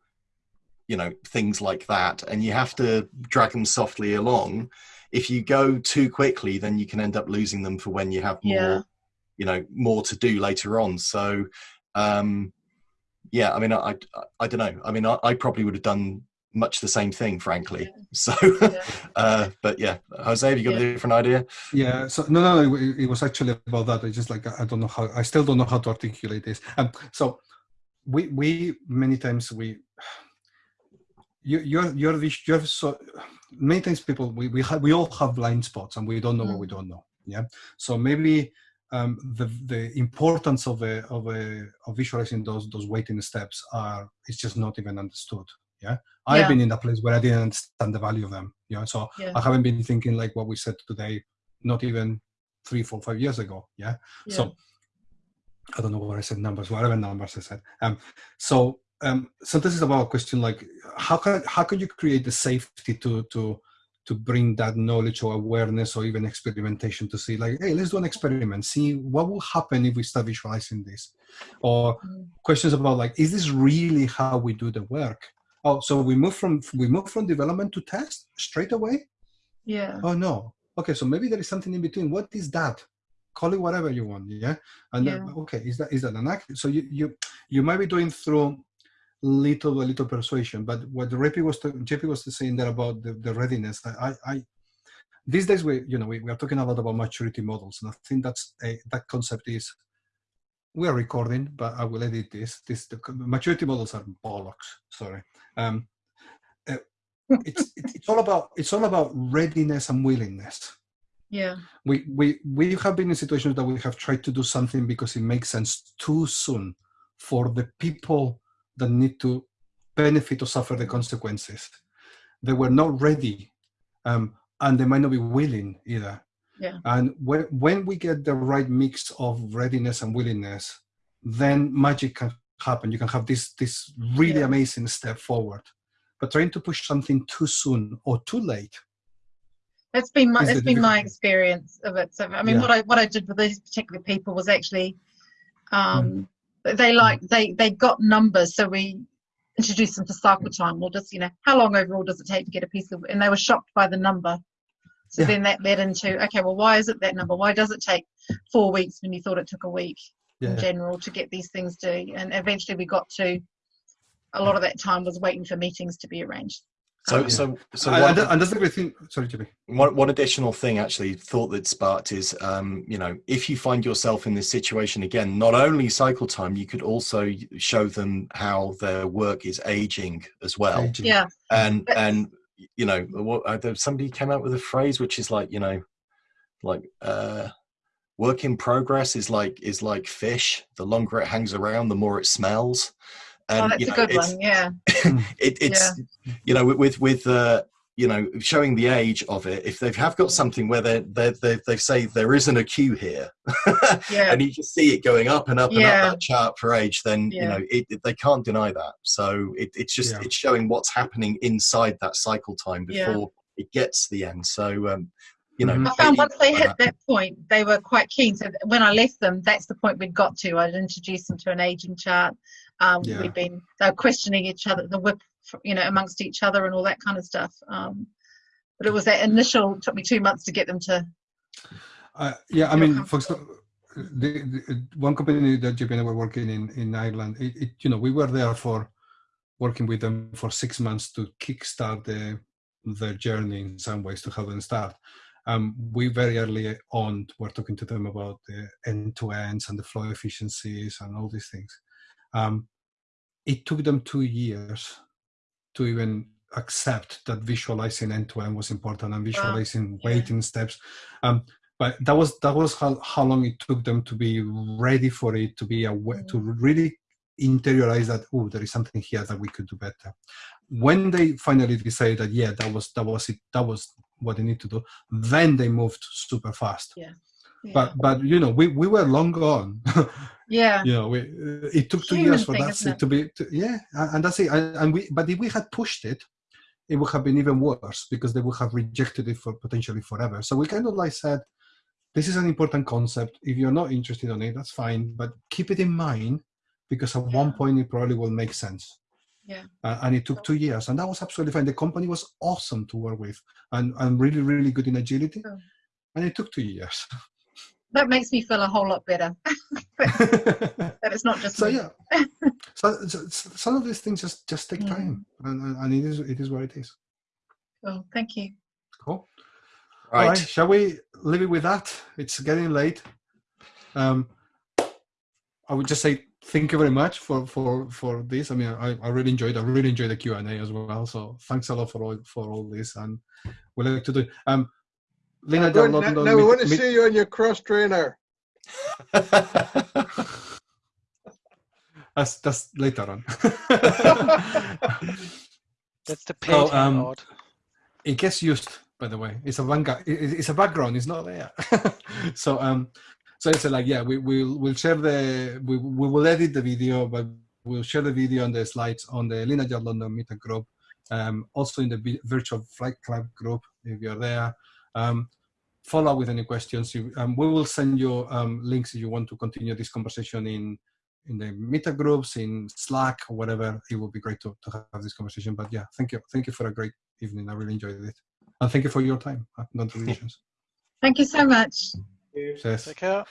[SPEAKER 3] you know, things like that, and you have to drag them softly along. If you go too quickly, then you can end up losing them for when you have more,
[SPEAKER 11] Yeah.
[SPEAKER 3] you know, more to do later on. So, um, yeah, I mean, I, I, I don't know. I mean, I, I probably would have done much the same thing, frankly. So, uh, but yeah, Jose, have you got a different idea?
[SPEAKER 1] Yeah. So no, no, it, it was actually about that. It's just like I don't know how. I still don't know how to articulate this. Um. So we we many times we you you're you're vis- you're so many times people we we have we all have blind spots and we don't know what we don't know. Yeah. So maybe um, the the importance of a of a of visualizing those those waiting steps are it's just not even understood. Yeah. I've been in a place where I didn't understand the value of them. You know, so
[SPEAKER 11] Yeah.
[SPEAKER 1] I haven't been thinking like what we said today, not even three, four, five years ago. Yeah.
[SPEAKER 11] Yeah.
[SPEAKER 1] So I don't know what I said numbers, whatever numbers I said. Um, so um, so this is about a question like how can how can you create the safety to to to bring that knowledge or awareness or even experimentation to see like hey let's do an experiment see what will happen if we start visualizing this. Or
[SPEAKER 11] Mm.
[SPEAKER 1] questions about like is this really how we do the work? Oh so we move from we move from development to test straight away?
[SPEAKER 11] Yeah.
[SPEAKER 1] oh no. Okay so maybe there is something in between. What is that? Call it whatever you want yeah? And then, okay is that is that an act so you you you might be doing through little a little persuasion. But what JP was JP was saying there about the, the readiness I, I these days we you know we, we are talking a lot about maturity models and i think that's a that concept is we are recording but i will edit this this the maturity models are bollocks sorry. Um uh, it's it's all about it's all about readiness and willingness.
[SPEAKER 11] Yeah.
[SPEAKER 1] we we we have been in situations that we have tried to do something because it makes sense too soon for the people that need to benefit or suffer the consequences they were not ready um, and they might not be willing either
[SPEAKER 11] Yeah.
[SPEAKER 1] and when, when we get the right mix of readiness and willingness then magic can happen you can have this this really
[SPEAKER 11] Yeah.
[SPEAKER 1] amazing step forward but trying to push something too soon or too late
[SPEAKER 11] That's been my that's been my experience of it. So I mean,
[SPEAKER 1] Yeah.
[SPEAKER 11] what I what I did with these particular people was actually, um, they mm. like they they got numbers, so we introduced them to cycle mm. time. Well, just you know, how long overall does it take to get a piece of? And they were shocked by the number. So
[SPEAKER 1] Yeah.
[SPEAKER 11] then that led into okay, well, why is it that number? Why does it take four weeks when you thought it took a week in general to get these things done? And eventually we got to a lot of that time was waiting for meetings to be arranged.
[SPEAKER 3] So, so, so
[SPEAKER 1] and,
[SPEAKER 3] one,
[SPEAKER 1] and- and that's the thing sorry jimmy
[SPEAKER 3] one, one additional thing actually thought that sparked is, um, you know, if you find yourself in this situation again, not only cycle time, you could also show them how their work is aging as well.
[SPEAKER 1] Aging.
[SPEAKER 11] Yeah.
[SPEAKER 3] and
[SPEAKER 11] But-
[SPEAKER 3] and you know what uh, somebody came out with a phrase which is like you know like uh work in progress is like is like fish the longer it hangs around the more it smells and
[SPEAKER 11] oh, that's
[SPEAKER 3] you
[SPEAKER 11] a good
[SPEAKER 3] it's,
[SPEAKER 11] one. Yeah.
[SPEAKER 3] it, it's you know with with, with uh you know showing the age of it if they have got something where they they they they say there isn't a queue here
[SPEAKER 11] Yeah.
[SPEAKER 3] and you just see it going up and up and up that chart for age then you know it, it- they can't deny that so it, it's just
[SPEAKER 1] Yeah.
[SPEAKER 3] it's showing what's happening inside that cycle time
[SPEAKER 11] Yeah.
[SPEAKER 3] before it gets to the end so um you know
[SPEAKER 1] Mhm.
[SPEAKER 11] I found once they hit that point, they were quite keen. So when I left them, that's the point we'd got to. I'd introduced them to an aging chart. Um,
[SPEAKER 1] Yeah.
[SPEAKER 11] We've been they were questioning each other, the WIP, you know, amongst each other and all that kind of stuff. Um, but it was that initial. Took me two months to get them to.
[SPEAKER 1] Uh, yeah, I mean, for example, the, the one company that JP and were working in in Ireland, it, it, you know, we were there for working with them for six months to kickstart the their journey in some ways to help them start. Um, we very early on were talking to them about the end to ends and the flow efficiencies and all these things. Um, it took them two years to even accept that visualizing end to end was important and visualizing
[SPEAKER 11] yeah.
[SPEAKER 1] waiting steps. Um, but that was that was how, how long it took them to be ready for it to be aware to really interiorize that oh there is something here that we could do better when they finally decided that yeah that was that was it that was what they need to do then they moved super fast
[SPEAKER 11] Yeah.
[SPEAKER 1] But but you know we, we were long gone.
[SPEAKER 11] Yeah.
[SPEAKER 1] you know we, it took two
[SPEAKER 11] Human
[SPEAKER 1] years for
[SPEAKER 11] thing,
[SPEAKER 1] that to be to, yeah and, that's it. And, we but if we had pushed it it would have been even worse because they would have rejected it for potentially forever. So we kind of like said this is an important concept. If you're not interested in it that's fine but keep it in mind because at one point it probably will make sense.
[SPEAKER 11] Yeah.
[SPEAKER 1] uh, and it took two years and that was absolutely fine. The company was awesome to work with and, and really really good in agility. And it took two years
[SPEAKER 11] That makes me feel a whole lot better. that it's not just
[SPEAKER 1] so
[SPEAKER 11] me.
[SPEAKER 1] yeah. So, so, so some of these things just just take
[SPEAKER 11] Mm.
[SPEAKER 1] time and, and and it is it is what it is.
[SPEAKER 11] Well, thank you.
[SPEAKER 1] cool.
[SPEAKER 3] Right,
[SPEAKER 1] all right. Shall we leave it with that? It's getting late. Um i would just say thank you very much for for for this. I mean i, I really enjoyed i really enjoyed the q&a as well. So thanks a lot for all for all this and we like to do um Lena,
[SPEAKER 5] Good,
[SPEAKER 1] John
[SPEAKER 5] now,
[SPEAKER 1] London,
[SPEAKER 5] now we want to
[SPEAKER 1] meet-
[SPEAKER 5] see you on your cross trainer.
[SPEAKER 1] that's that's later on.
[SPEAKER 2] That's the
[SPEAKER 1] So,
[SPEAKER 2] paid
[SPEAKER 1] um, it gets used by the way. It's a vanguard it's a background it's not there. So um so it's like yeah we will we'll share the we, we will edit the video but we'll share the video and the slides on the Lean Agile London meetup group um also in the virtual flight club group if you're there um follow up with any questions. You, um, we will send you um, links if you want to continue this conversation in in the meetup groups in slack or whatever. It would be great to, to have this conversation. But yeah thank you. Thank you for a great evening. I really enjoyed it. And thank you for your time uh, contributions
[SPEAKER 11] Thank you so much.
[SPEAKER 1] Cheers.
[SPEAKER 2] Take care.